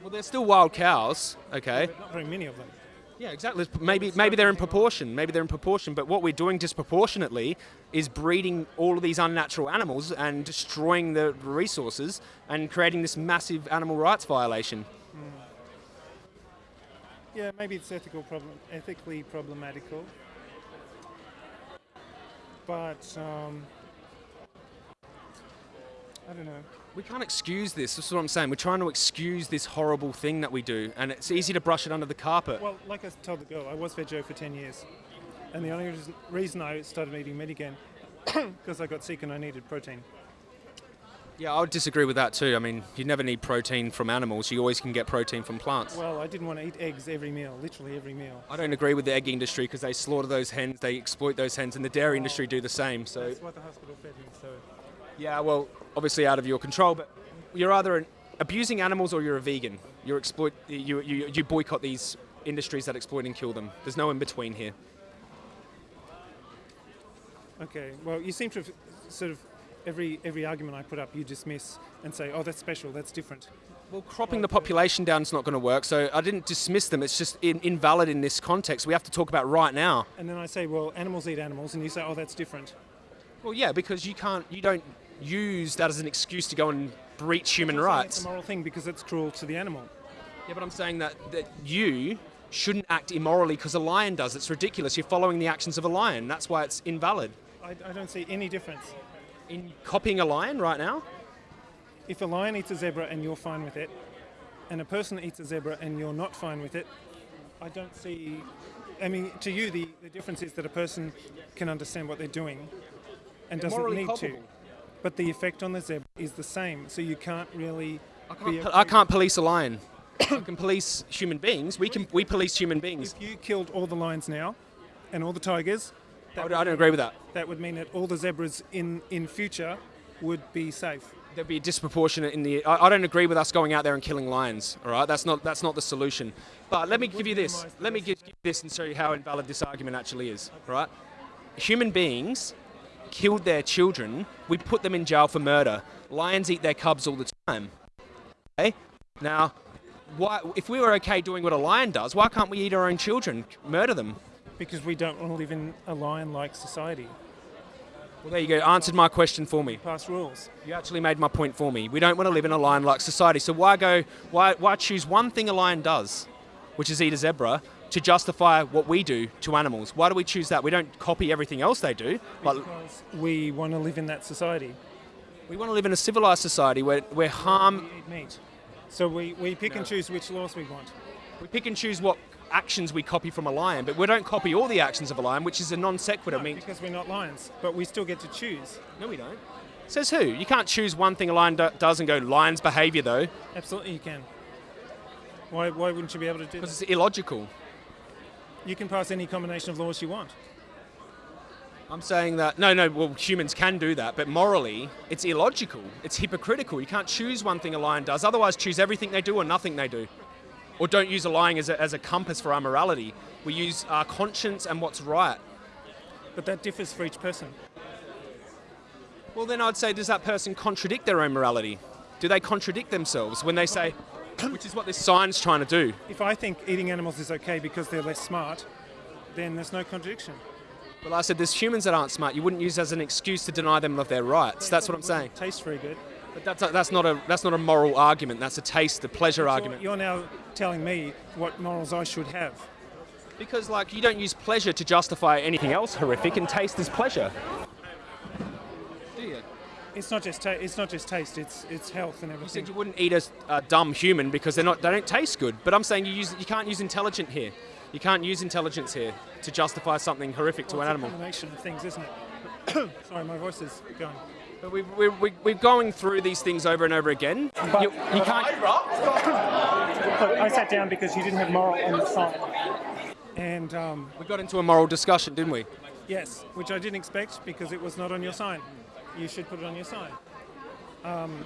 [SPEAKER 1] Well, they're still wild cows, okay.
[SPEAKER 4] But not very many of them.
[SPEAKER 1] Yeah, exactly. Maybe maybe they're in proportion. Maybe they're in proportion. But what we're doing disproportionately is breeding all of these unnatural animals and destroying the resources and creating this massive animal rights violation.
[SPEAKER 4] Yeah, maybe it's ethical problem, ethically problematical. But um, I don't know.
[SPEAKER 1] We can't excuse this. This is what I'm saying. We're trying to excuse this horrible thing that we do, and it's easy to brush it under the carpet.
[SPEAKER 4] Well, like I told the girl, I was veggie for 10 years. And the only reason- I started eating meat again, because I got sick and I needed protein.
[SPEAKER 1] Yeah, I would disagree with that too. I mean, you never need protein from animals. You always can get protein from plants.
[SPEAKER 4] Well, I didn't want to eat eggs every meal, literally every meal.
[SPEAKER 1] I don't agree with the egg industry because they slaughter those hens, they exploit those hens, and the dairy industry do the same. So
[SPEAKER 4] That's what the hospital fed me, so.
[SPEAKER 1] Yeah, well, obviously out of your control, but you're either abusing animals or you're a vegan. You're exploit, you, you, you boycott these industries that exploit and kill them. There's no in between here.
[SPEAKER 4] Okay, well, you seem to have sort of every every argument I put up, you dismiss and say, "Oh, that's special. That's different."
[SPEAKER 1] Well, cropping the population down is not going to work, so I didn't dismiss them. It's just in, invalid in this context. We have to talk about right now.
[SPEAKER 4] And then I say, "Well, animals eat animals," and you say, "Oh, that's different."
[SPEAKER 1] Well, yeah, because you can't, you don't use that as an excuse to go and breach human rights.
[SPEAKER 4] It's a moral thing because it's cruel to the animal.
[SPEAKER 1] Yeah, but I'm saying that, that you shouldn't act immorally because a lion does. It's ridiculous. You're following the actions of a lion. That's why it's invalid.
[SPEAKER 4] I, I don't see any difference.
[SPEAKER 1] In copying a lion right now?
[SPEAKER 4] If a lion eats a zebra and you're fine with it, and a person eats a zebra and you're not fine with it, I don't see. I mean, to you, the, the difference is that a person can understand what they're doing and
[SPEAKER 1] They're
[SPEAKER 4] doesn't need
[SPEAKER 1] culpable.
[SPEAKER 4] to. But the effect on the zebra is the same, so you can't really.
[SPEAKER 1] I can't, I can't police a lion. I can police human beings. We can we police human beings.
[SPEAKER 4] If you killed all the lions now, and all the tigers,
[SPEAKER 1] I don't I don't agree with that.
[SPEAKER 4] that would mean that all the zebras in in future would be safe.
[SPEAKER 1] There'd be disproportionate in the. I, I don't agree with us going out there and killing lions. All right, that's not that's not the solution. But let me give you this. Let me give you this and show you how invalid this argument actually is. All right, human beings killed their children. We put them in jail for murder. Lions eat their cubs all the time. Okay, now. Why, if we were okay doing what a lion does, why can't we eat our own children, murder them?
[SPEAKER 4] Because we don't want to live in a lion-like society.
[SPEAKER 1] Well, there you go. Answered my question for me.
[SPEAKER 4] Past rules.
[SPEAKER 1] You actually made my point for me. We don't want to live in a lion-like society. So why go? Why why choose one thing a lion does, which is eat a zebra, to justify what we do to animals? Why do we choose that? We don't copy everything else they do.
[SPEAKER 4] Because we want to live in that society.
[SPEAKER 1] we want to live in a civilized society where where harm.
[SPEAKER 4] We eat meat. So we, we pick and choose which laws we want.
[SPEAKER 1] We pick and choose what actions we copy from a lion, but we don't copy all the actions of a lion, which is a non sequitur. I mean,
[SPEAKER 4] because we're not lions, but we still get to choose.
[SPEAKER 1] no, we don't. Says who? You can't choose one thing a lion do- does and go lion's behaviour though,
[SPEAKER 4] Absolutely, you can. Why, why wouldn't you be able to do
[SPEAKER 1] because it's illogical.
[SPEAKER 4] You can pass any combination of laws you want.
[SPEAKER 1] I'm saying that no, no. Well, humans can do that, but morally, it's illogical. It's hypocritical. You can't choose one thing a lion does. Otherwise, choose everything they do or nothing they do, or don't use a lion as a, as a compass for our morality. We use our conscience and what's right.
[SPEAKER 4] But that differs for each person.
[SPEAKER 1] Well, then I'd say, does that person contradict their own morality? Do they contradict themselves when they say, which is what this sign's trying to do?
[SPEAKER 4] If I think eating animals is okay because they're less smart, then there's no contradiction.
[SPEAKER 1] Well, I said there's humans that aren't smart. You wouldn't use as an excuse to deny them of their rights. That's what I'm saying.
[SPEAKER 4] Tastes very good.
[SPEAKER 1] But that's, that's not a that's not a moral argument. That's a taste, a pleasure argument.
[SPEAKER 4] you're now telling me what morals I should have.
[SPEAKER 1] Because like you don't use pleasure to justify anything else horrific, and taste is pleasure. You?
[SPEAKER 4] It's not just ta- it's not just taste. It's it's health and
[SPEAKER 1] You
[SPEAKER 4] everything.
[SPEAKER 1] said you wouldn't eat a, a dumb human because they're not they don't taste good. But I'm saying you use you can't use intelligent here. You can't use intelligence here to justify something horrific to
[SPEAKER 4] Well,
[SPEAKER 1] an
[SPEAKER 4] it's a
[SPEAKER 1] animal.
[SPEAKER 4] combination of things, isn't it? Sorry, my voice is going.
[SPEAKER 1] But we, we, we, we're going through these things over and over again. You, you can't.
[SPEAKER 4] Look, I sat down because you didn't have moral on the sign. And um,
[SPEAKER 1] We got into a moral discussion, didn't we?
[SPEAKER 4] yes, which I didn't expect because it was not on your sign. You should put it on your sign. Um,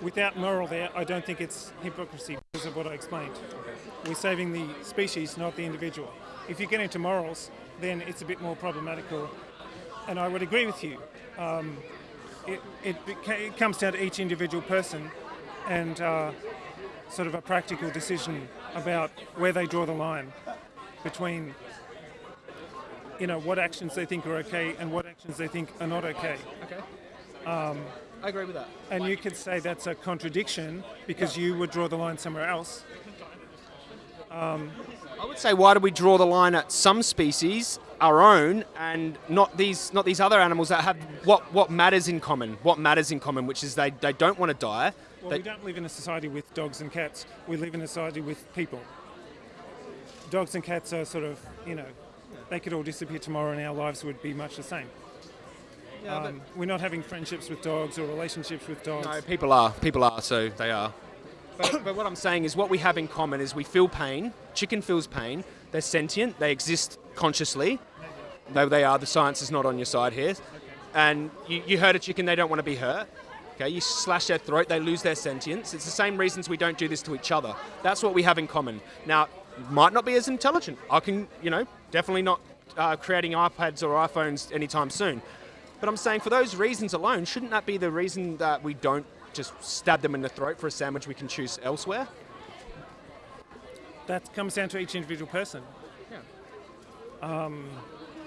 [SPEAKER 4] without moral there, I don't think it's hypocrisy because of what I explained. We're saving the species, not the individual. If you get into morals, then it's a bit more problematical. And I would agree with you. Um, it, it, it comes down to each individual person and uh, sort of a practical decision about where they draw the line between you know what actions they think are okay and what actions they think are not okay.
[SPEAKER 1] Okay. Um, I agree with that.
[SPEAKER 4] And you could say that's a contradiction because you would draw the line somewhere else.
[SPEAKER 1] Um, I would say, why do we draw the line at some species, our own, and not these not these other animals that have what what matters in common? What matters in common, which is they, they don't want to die.
[SPEAKER 4] Well,
[SPEAKER 1] They-
[SPEAKER 4] we don't live in a society with dogs and cats. We live in a society with people. Dogs and cats are sort of, you know, they could all disappear tomorrow and our lives would be much the same. Um, we're not having friendships with dogs or relationships with dogs.
[SPEAKER 1] No, people are. People are, so they are. But, but what I'm saying is, what we have in common is we feel pain. Chicken feels pain. They're sentient. They exist consciously. Though they are, the science is not on your side here. And you, you hurt a chicken, they don't want to be hurt. Okay, you slash their throat, they lose their sentience. It's the same reasons we don't do this to each other. That's what we have in common. Now, might not be as intelligent. I can, you know, definitely not uh, creating iPads or iPhones anytime soon. But I'm saying for those reasons alone, shouldn't that be the reason that we don't just stab them in the throat for a sandwich we can choose elsewhere?
[SPEAKER 4] That comes down to each individual person.
[SPEAKER 1] Yeah, Um,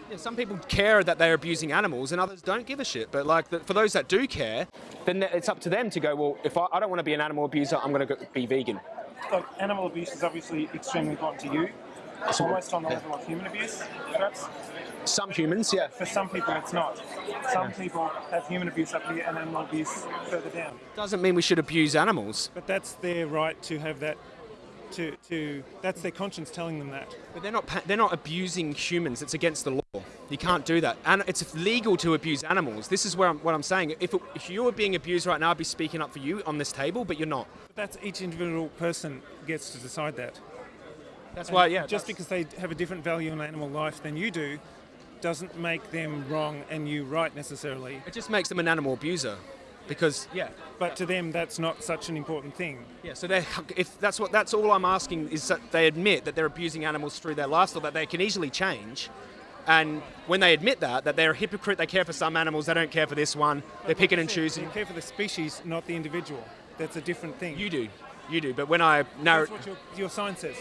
[SPEAKER 1] yeah, some people care that they're abusing animals, and others don't give a shit. But like, the, for those that do care, then it's up to them to go. Well, if I, I don't want to be an animal abuser, I'm going to be vegan.
[SPEAKER 4] Look, animal abuse is obviously extremely important to you. It's almost on the level of human abuse, perhaps.
[SPEAKER 1] Some humans, yeah.
[SPEAKER 4] For some people, it's not. Some people have human abuse up here and animal abuse further down.
[SPEAKER 1] Doesn't mean we should abuse animals.
[SPEAKER 4] But that's their right to have that. To, to that's their conscience telling them that.
[SPEAKER 1] But they're not. They're not abusing humans. It's against the law. You can't do that. And it's legal to abuse animals. This is where I'm, what I'm saying. If, it, if you were being abused right now, I'd be speaking up for you on this table. But you're not.
[SPEAKER 4] But that's each individual person gets to decide that.
[SPEAKER 1] That's
[SPEAKER 4] And
[SPEAKER 1] why. Yeah.
[SPEAKER 4] Just because they have a different value in animal life than you do, doesn't make them wrong and you right necessarily.
[SPEAKER 1] it just makes them an animal abuser. Because yeah.
[SPEAKER 4] But to them, that's not such an important thing.
[SPEAKER 1] Yeah, so they if that's what that's all I'm asking is that they admit that they're abusing animals through their lifestyle that they can easily change. And when they admit that, that they're a hypocrite, they care for some animals, they don't care for this one, they're picking and choosing.
[SPEAKER 4] You care for the species, not the individual. That's a different thing.
[SPEAKER 1] You do, you do. But when I narrow,
[SPEAKER 4] That's what your, your sign says.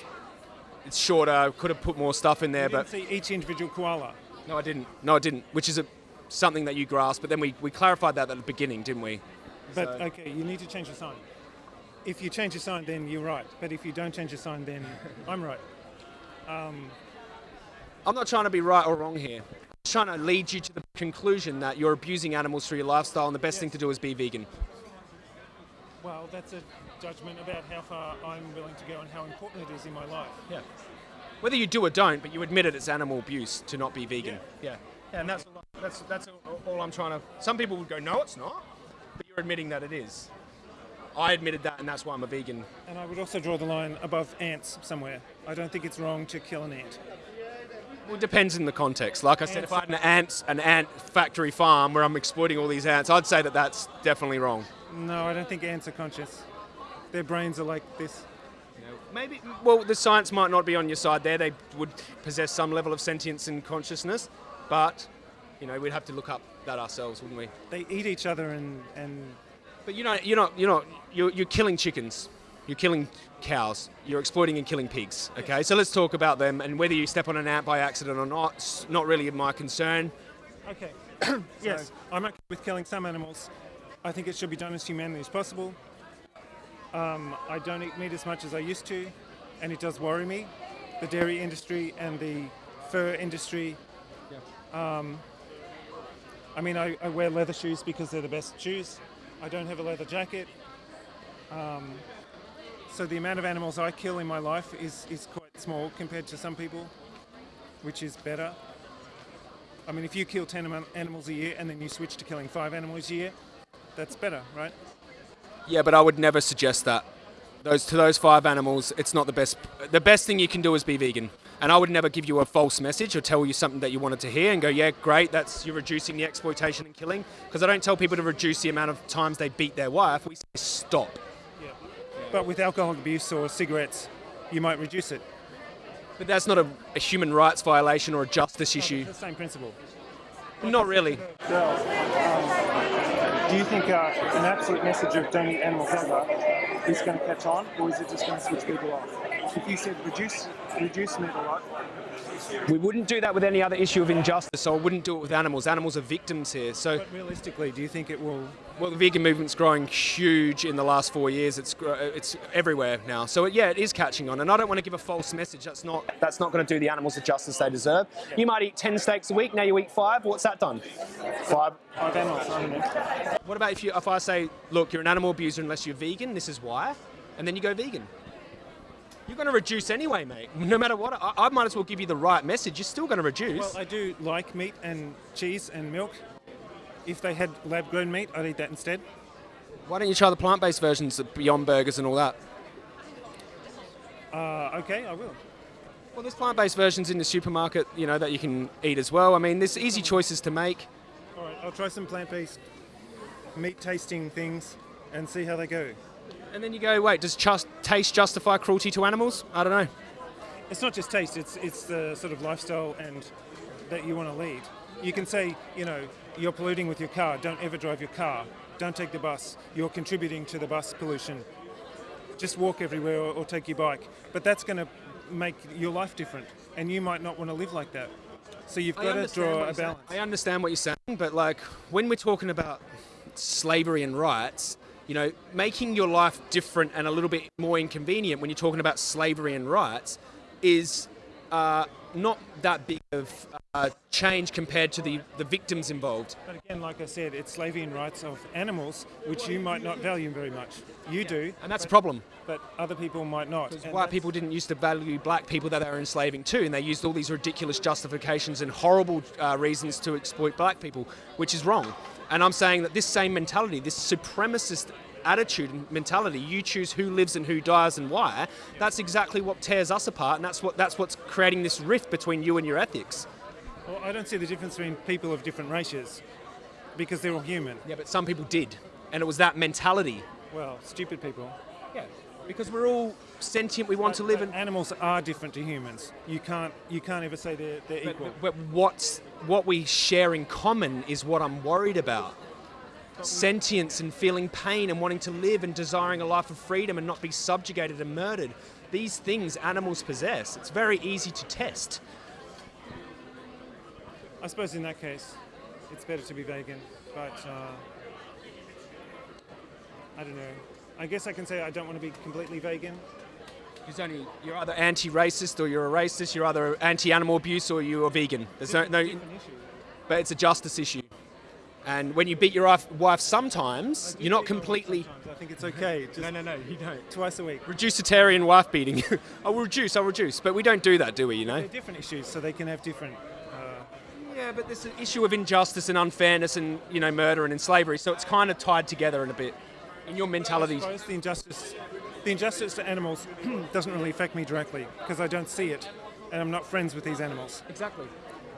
[SPEAKER 1] it's shorter. I could have put more stuff in there,
[SPEAKER 4] You
[SPEAKER 1] but
[SPEAKER 4] see each individual koala.
[SPEAKER 1] no, I didn't. No, I didn't. Which is a something that you grasp. But then we, we clarified that at the beginning, didn't we?
[SPEAKER 4] But
[SPEAKER 1] So-
[SPEAKER 4] okay, you need to change your sign. If you change your sign, then you're right. But if you don't change your sign, then I'm right.
[SPEAKER 1] Um, I'm not trying to be right or wrong here. I'm trying to lead you to the conclusion that you're abusing animals for your lifestyle, and the best thing to do is be vegan.
[SPEAKER 4] Well, that's a judgment about how far I'm willing to go and how important it is in my life.
[SPEAKER 1] Yeah. Whether you do or don't, but you admit it, it's animal abuse to not be vegan. Yeah. Yeah, and that's that's that's all, all I'm trying to. Some people would go, no, it's not, but you're admitting that it is. I admitted that, and that's why I'm a vegan.
[SPEAKER 4] And I would also draw the line above ants somewhere. I don't think it's wrong to kill an ant.
[SPEAKER 1] Well, it depends in the context. Like I said, if I had an ant an ant factory farm where I'm exploiting all these ants, I'd say that that's definitely wrong.
[SPEAKER 4] No, I don't think ants are conscious. Their brains are like this.
[SPEAKER 1] Maybe. Well, the science might not be on your side there. They would possess some level of sentience and consciousness, but you know, we'd have to look up that ourselves, wouldn't we?
[SPEAKER 4] They eat each other and, and
[SPEAKER 1] But you know, you're not, you're not, you're, you're killing chickens. You're killing cows. You're exploiting and killing pigs. Okay, so let's talk about them and whether you step on an ant by accident or not. It's not really my concern.
[SPEAKER 4] Okay. yes, I'm okay with killing some animals. I think it should be done as humanely as possible. Um, I don't eat meat as much as I used to, and it does worry me. The dairy industry and the fur industry. Um, I mean, I, I wear leather shoes because they're the best shoes. I don't have a leather jacket. Um, so the amount of animals I kill in my life is, is quite small compared to some people, which is better. I mean, if you kill 10 animals a year and then you switch to killing five animals a year, that's better, right?
[SPEAKER 1] Yeah, but I would never suggest that. Those to those five animals, it's not the best. The best thing you can do is be vegan. And I would never give you a false message or tell you something that you wanted to hear and go, yeah, great, that's you're reducing the exploitation and killing. Because I don't tell people to reduce the amount of times they beat their wife. We say stop.
[SPEAKER 4] But with alcohol abuse or cigarettes, you might reduce it.
[SPEAKER 1] But that's not a, a human rights violation or a justice issue.
[SPEAKER 4] It's the same principle.
[SPEAKER 1] Not really.
[SPEAKER 4] Girls, um, do you think uh, an absolute message of don't eat animals ever is going to catch on, or is it just going to switch people off? If you said reduce reduce meat a lot,
[SPEAKER 1] We wouldn't do that with any other issue of injustice, so I wouldn't do it with animals. Animals are victims here. So,
[SPEAKER 4] but realistically, do you think it will?
[SPEAKER 1] well, the vegan movement's growing huge in the last four years. It's it's everywhere now. So, yeah, it is catching on. And I don't want to give a false message. That's not that's not going to do the animals the justice they deserve. You might eat ten steaks a week. Now you eat five. What's that done? Five.
[SPEAKER 4] Five animals.
[SPEAKER 1] What about if you if I say, look, you're an animal abuser unless you're vegan. This is why, and then you go vegan. You're going to reduce anyway, mate. No matter what, I, I might as well give you the right message. You're still going to reduce.
[SPEAKER 4] Well, I do like meat and cheese and milk. If they had lab-grown meat, I'd eat that instead.
[SPEAKER 1] Why don't you try the plant-based versions of Beyond Burgers and all that?
[SPEAKER 4] Uh, okay, I will.
[SPEAKER 1] Well, there's plant-based versions in the supermarket, you know, that you can eat as well. I mean, there's easy choices to make.
[SPEAKER 4] All right, I'll try some plant-based meat tasting things and see how they go.
[SPEAKER 1] And then you go, wait, does just, taste justify cruelty to animals? I don't know.
[SPEAKER 4] It's not just taste; it's it's the sort of lifestyle and that you want to lead. You can say, you know, you're polluting with your car. Don't ever drive your car. Don't take the bus. You're contributing to the bus pollution. Just walk everywhere or, or take your bike. But that's going to make your life different, and you might not want to live like that. So you've got to draw a
[SPEAKER 1] you're saying.
[SPEAKER 4] balance.
[SPEAKER 1] I understand what you're saying, but like when we're talking about slavery and rights, you know, making your life different and a little bit more inconvenient when you're talking about slavery and rights is uh, not that big of uh, change compared to the, the victims involved.
[SPEAKER 4] But again, like I said, it's slavery and rights of animals, which you might not value very much. You do,
[SPEAKER 1] And that's a problem.
[SPEAKER 4] but other people might not.
[SPEAKER 1] Because white people didn't used to value black people that they were enslaving too, and they used all these ridiculous justifications and horrible uh, reasons to exploit black people, which is wrong. And I'm saying that this same mentality, this supremacist attitude and mentality, you choose who lives and who dies and why, that's exactly what tears us apart, and that's what that's what's creating this rift between you and your ethics.
[SPEAKER 4] Well, I don't see the difference between people of different races because they're all human.
[SPEAKER 1] Yeah, but some people did, and it was that mentality.
[SPEAKER 4] Well, stupid people.
[SPEAKER 1] Yeah, because we're all sentient, we want to live
[SPEAKER 4] But
[SPEAKER 1] in.
[SPEAKER 4] animals are different to humans. You can't you can't ever say they're, they're
[SPEAKER 1] But,
[SPEAKER 4] equal.
[SPEAKER 1] but what's what we share in common is what I'm worried about. Sentience and feeling pain and wanting to live and desiring a life of freedom and not be subjugated and murdered. These things animals possess. It's very easy to test.
[SPEAKER 4] I suppose in that case, it's better to be vegan. But uh, I don't know. I guess I can say I don't want to be completely vegan.
[SPEAKER 1] Because only you're either anti-racist or you're a racist. You're either anti-animal abuse or you're a vegan. There's no, no,
[SPEAKER 4] issue.
[SPEAKER 1] but it's a justice issue. And when you beat your wife, wife sometimes, you're not
[SPEAKER 4] beat my wife
[SPEAKER 1] completely.
[SPEAKER 4] sometimes. I think it's okay. Just
[SPEAKER 1] no, no, you don't.
[SPEAKER 4] twice a week.
[SPEAKER 1] Reducitarian wife beating. I will reduce, I'll reduce. But we don't do that, do we, you know?
[SPEAKER 4] They're different issues, so they can have different. Uh,
[SPEAKER 1] Yeah, but there's an issue of injustice and unfairness and, you know, murder and slavery. So it's kind of tied together in a bit. In your
[SPEAKER 4] I
[SPEAKER 1] mentality.
[SPEAKER 4] suppose the injustice, the injustice to animals doesn't really affect me directly because I don't see it, and I'm not friends with these animals.
[SPEAKER 1] Exactly.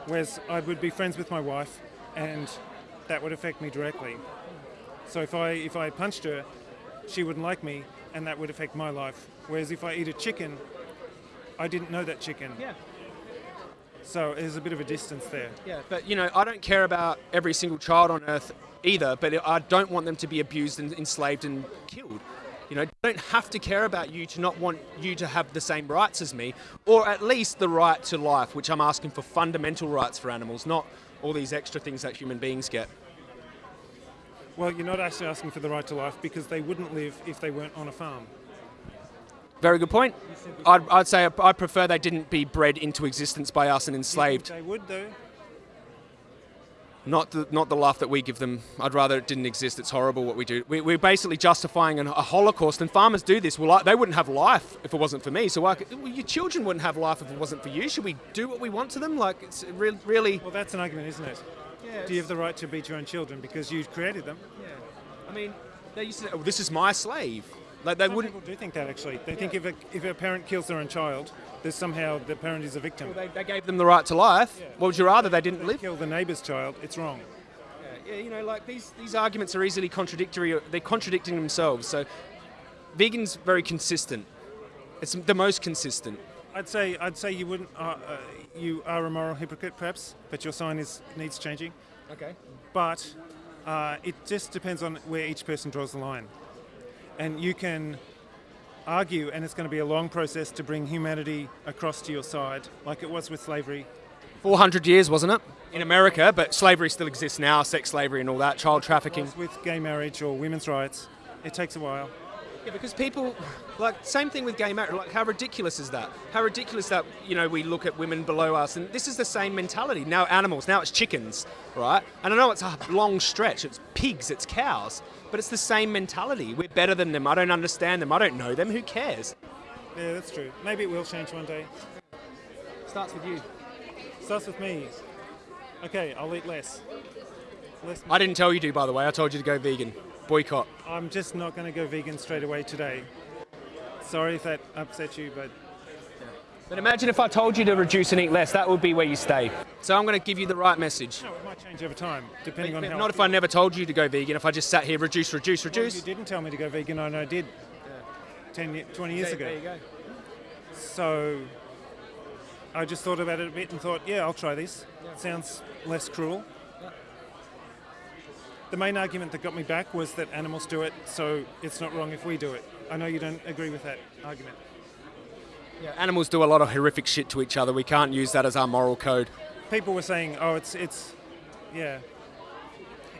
[SPEAKER 4] Whereas I would be friends with my wife, and that would affect me directly. So if I if I punched her, she wouldn't like me, and that would affect my life. Whereas if I eat a chicken, I didn't know that chicken,
[SPEAKER 1] Yeah.
[SPEAKER 4] so there's a bit of a distance there.
[SPEAKER 1] Yeah, but you know, I don't care about every single child on earth either, but I don't want them to be abused and enslaved and killed. You know, I don't have to care about you to not want you to have the same rights as me, or at least the right to life, which I'm asking for fundamental rights for animals, not all these extra things that human beings get.
[SPEAKER 4] Well, you're not actually asking for the right to life because they wouldn't live if they weren't on a farm.
[SPEAKER 1] Very good point. I'd, I'd say I prefer they didn't be bred into existence by us and
[SPEAKER 4] Do you think
[SPEAKER 1] enslaved.
[SPEAKER 4] They would though.
[SPEAKER 1] Not the, not the life that we give them. I'd rather it didn't exist. It's horrible what we do. We, we're basically justifying an, a Holocaust, and farmers do this. Well, I, they wouldn't have life if it wasn't for me. So why, could- well, your children wouldn't have life if it wasn't for you. Should we do what we want to them? Like, it's re- really.
[SPEAKER 4] Well, that's an argument, isn't it? Do you have the right to beat your own children because you created them? Yeah.
[SPEAKER 1] I mean, they used to say, oh, this is my slave. Like, they
[SPEAKER 4] Some
[SPEAKER 1] wouldn't.
[SPEAKER 4] people do think that actually. They think if a, if a parent kills their own child, that somehow the parent is a victim.
[SPEAKER 1] They, they gave them the right to life. What would you rather they didn't
[SPEAKER 4] If
[SPEAKER 1] live?
[SPEAKER 4] kill the neighbour's child, it's wrong.
[SPEAKER 1] Yeah, you know, like these, these arguments are easily contradictory. They're contradicting themselves. So, vegan's very consistent. It's the most consistent.
[SPEAKER 4] I'd say I'd say you wouldn't. Uh, uh, you are a moral hypocrite, perhaps, but your sign is needs changing.
[SPEAKER 1] Okay.
[SPEAKER 4] But uh, it just depends on where each person draws the line, and you can argue, and it's going to be a long process to bring humanity across to your side, like it was with slavery.
[SPEAKER 1] 400 years, wasn't it? In America, but slavery still exists now, sex slavery and all that, child trafficking.
[SPEAKER 4] With gay marriage or women's rights. It takes a while.
[SPEAKER 1] Yeah, because people, like, same thing with gay marriage. Like, how ridiculous is that? How ridiculous that, you know, we look at women below us, and this is the same mentality. Now, animals, now it's chickens, right? And I know it's a long stretch, it's pigs, it's cows, but it's the same mentality. We're better than them. I don't understand them. I don't know them. Who cares?
[SPEAKER 4] Yeah, that's true. Maybe it will change one day.
[SPEAKER 1] Starts with you.
[SPEAKER 4] Starts with me. Okay, I'll eat less. Less.
[SPEAKER 1] I didn't tell you to, by the way. I told you to go vegan. Boycott.
[SPEAKER 4] I'm just not going to go vegan straight away today. Sorry if that upset you, but
[SPEAKER 1] But imagine if I told you to reduce and eat less. That would be where you stay. So I'm going to give you the right message.
[SPEAKER 4] no, it might change over time, depending on how.
[SPEAKER 1] Not if I never told you to go vegan. If I just sat here, reduce, reduce,
[SPEAKER 4] Well,
[SPEAKER 1] reduce.
[SPEAKER 4] you didn't tell me to go vegan, and I did. 10, ye- 20 years ago.
[SPEAKER 1] There you go.
[SPEAKER 4] So I just thought about it a bit and thought, yeah, I'll try this. Sounds less cruel. The main argument that got me back was that animals do it, so it's not wrong if we do it. I know you don't agree with that argument.
[SPEAKER 1] Yeah, animals do a lot of horrific shit to each other. We can't use that as our moral code.
[SPEAKER 4] People were saying, oh, it's, it's, yeah.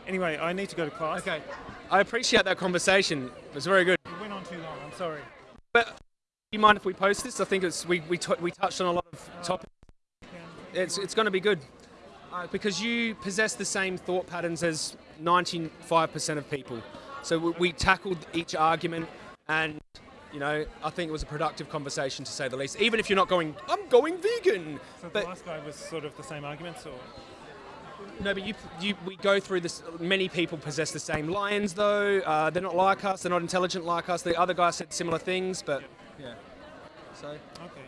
[SPEAKER 4] Anyway, I need to go to class.
[SPEAKER 1] Okay. I appreciate that conversation. It was very good.
[SPEAKER 4] It went on too long, I'm sorry.
[SPEAKER 1] But do you mind if we post this? I think it's we we, we touched on a lot of topics. It's it's going to be good uh, because you possess the same thought patterns as 95% of people. So we, we tackled each argument, and you know I think it was a productive conversation to say the least. Even if you're not going, I'm going vegan.
[SPEAKER 4] So
[SPEAKER 1] But-
[SPEAKER 4] the last guy was sort of the same arguments, or?
[SPEAKER 1] No, but you, you, we go through this. Many people possess the same lions, though. Uh, they're not like us. They're not intelligent like us. The other guy said similar things, but yeah. So
[SPEAKER 4] Okay.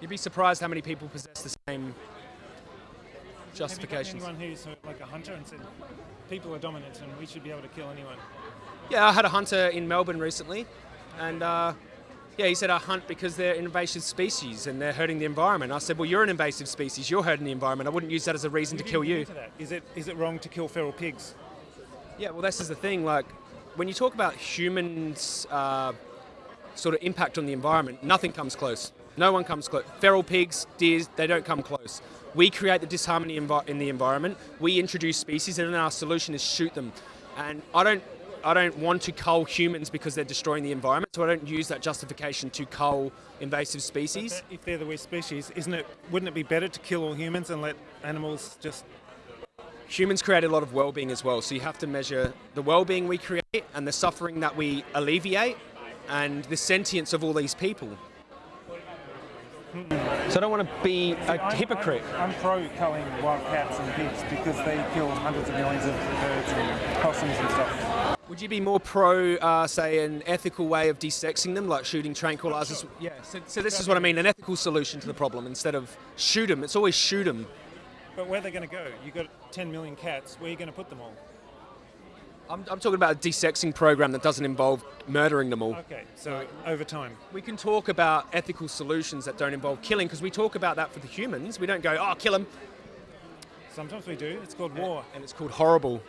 [SPEAKER 1] you'd be surprised how many people possess the same
[SPEAKER 4] Have
[SPEAKER 1] justifications.
[SPEAKER 4] you anyone who's uh, like a hunter and said, people are dominant and we should be able to kill anyone?
[SPEAKER 1] Yeah, I had a hunter in Melbourne recently, and uh, yeah, he said I hunt because they're invasive species and they're hurting the environment. I said, well, you're an invasive species. You're hurting the environment. I wouldn't use that as a reason to kill you.
[SPEAKER 4] Is it is it wrong to kill feral pigs?
[SPEAKER 1] Yeah, well, this is the thing. Like, when you talk about humans' uh, sort of impact on the environment, nothing comes close. No one comes close. Feral pigs, deers, they don't come close. We create the disharmony in the environment. We introduce species, and then our solution is shoot them. And I don't, I don't want to cull humans because they're destroying the environment. So I don't use that justification to cull invasive species.
[SPEAKER 4] If they're the worst species, isn't it? Wouldn't it be better to kill all humans and let animals just?
[SPEAKER 1] humans create a lot of well-being as well so you have to measure the well-being we create and the suffering that we alleviate and the sentience of all these people so i don't want to be a hypocrite
[SPEAKER 4] I'm, pro culling wild cats and pigs because they kill hundreds of millions of birds and possums and stuff.
[SPEAKER 1] would you be more pro uh, say an ethical way of desexing them like shooting tranquilizers yeah so, so this is what i mean an ethical solution to the problem instead of shoot them it's always shoot them
[SPEAKER 4] But where are they going to go? You've got 10 million cats. Where are you going to put them all?
[SPEAKER 1] I'm, I'm talking about a desexing program that doesn't involve murdering them all
[SPEAKER 4] Okay, so over time.
[SPEAKER 1] We can talk about ethical solutions that don't involve killing because we talk about that for the humans. We don't go, oh, kill them.
[SPEAKER 4] Sometimes we do. It's called war.
[SPEAKER 1] And it's called horrible.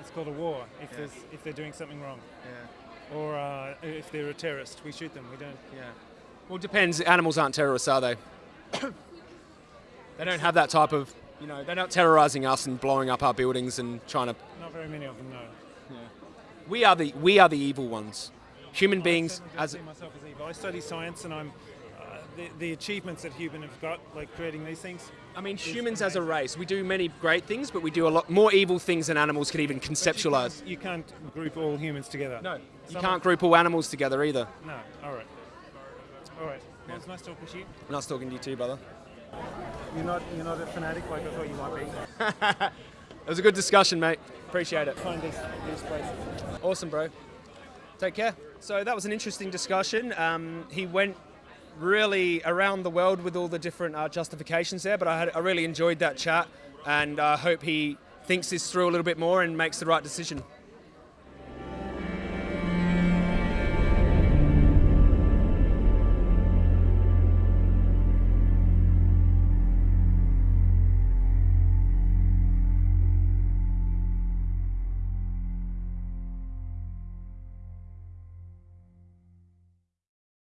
[SPEAKER 4] It's called a war if there's if they're doing something wrong. Or uh, if they're a terrorist, we shoot them. We don't.
[SPEAKER 1] Yeah. Well, it depends. Animals aren't terrorists, are they? they don't have that type of, you know, they're not terrorizing us and blowing up our buildings and trying to.
[SPEAKER 4] Not very many of them, no.
[SPEAKER 1] We are the we are the evil ones. Human beings
[SPEAKER 4] I
[SPEAKER 1] as
[SPEAKER 4] see myself as evil. I study science and I'm uh, the, the achievements that human have got, like creating these things.
[SPEAKER 1] I mean, humans as a race, we do many great things, but we do a lot more evil things than animals can even conceptualize.
[SPEAKER 4] You can't group all humans together.
[SPEAKER 1] No, you
[SPEAKER 4] Some-
[SPEAKER 1] can't group all animals together either.
[SPEAKER 4] No. All right. All right. Well, it's nice talking to you.
[SPEAKER 1] Nice talking to you too, brother.
[SPEAKER 4] You're not you're not a fanatic like I thought you might be.
[SPEAKER 1] It was a good discussion, mate. Appreciate it.
[SPEAKER 4] Find these these places.
[SPEAKER 1] Awesome, bro. Take care. So that was an interesting discussion. Um, he went really around the world with all the different uh, justifications there, but I, had, I really enjoyed that chat, and I hope he thinks this through a little bit more and makes the right decision.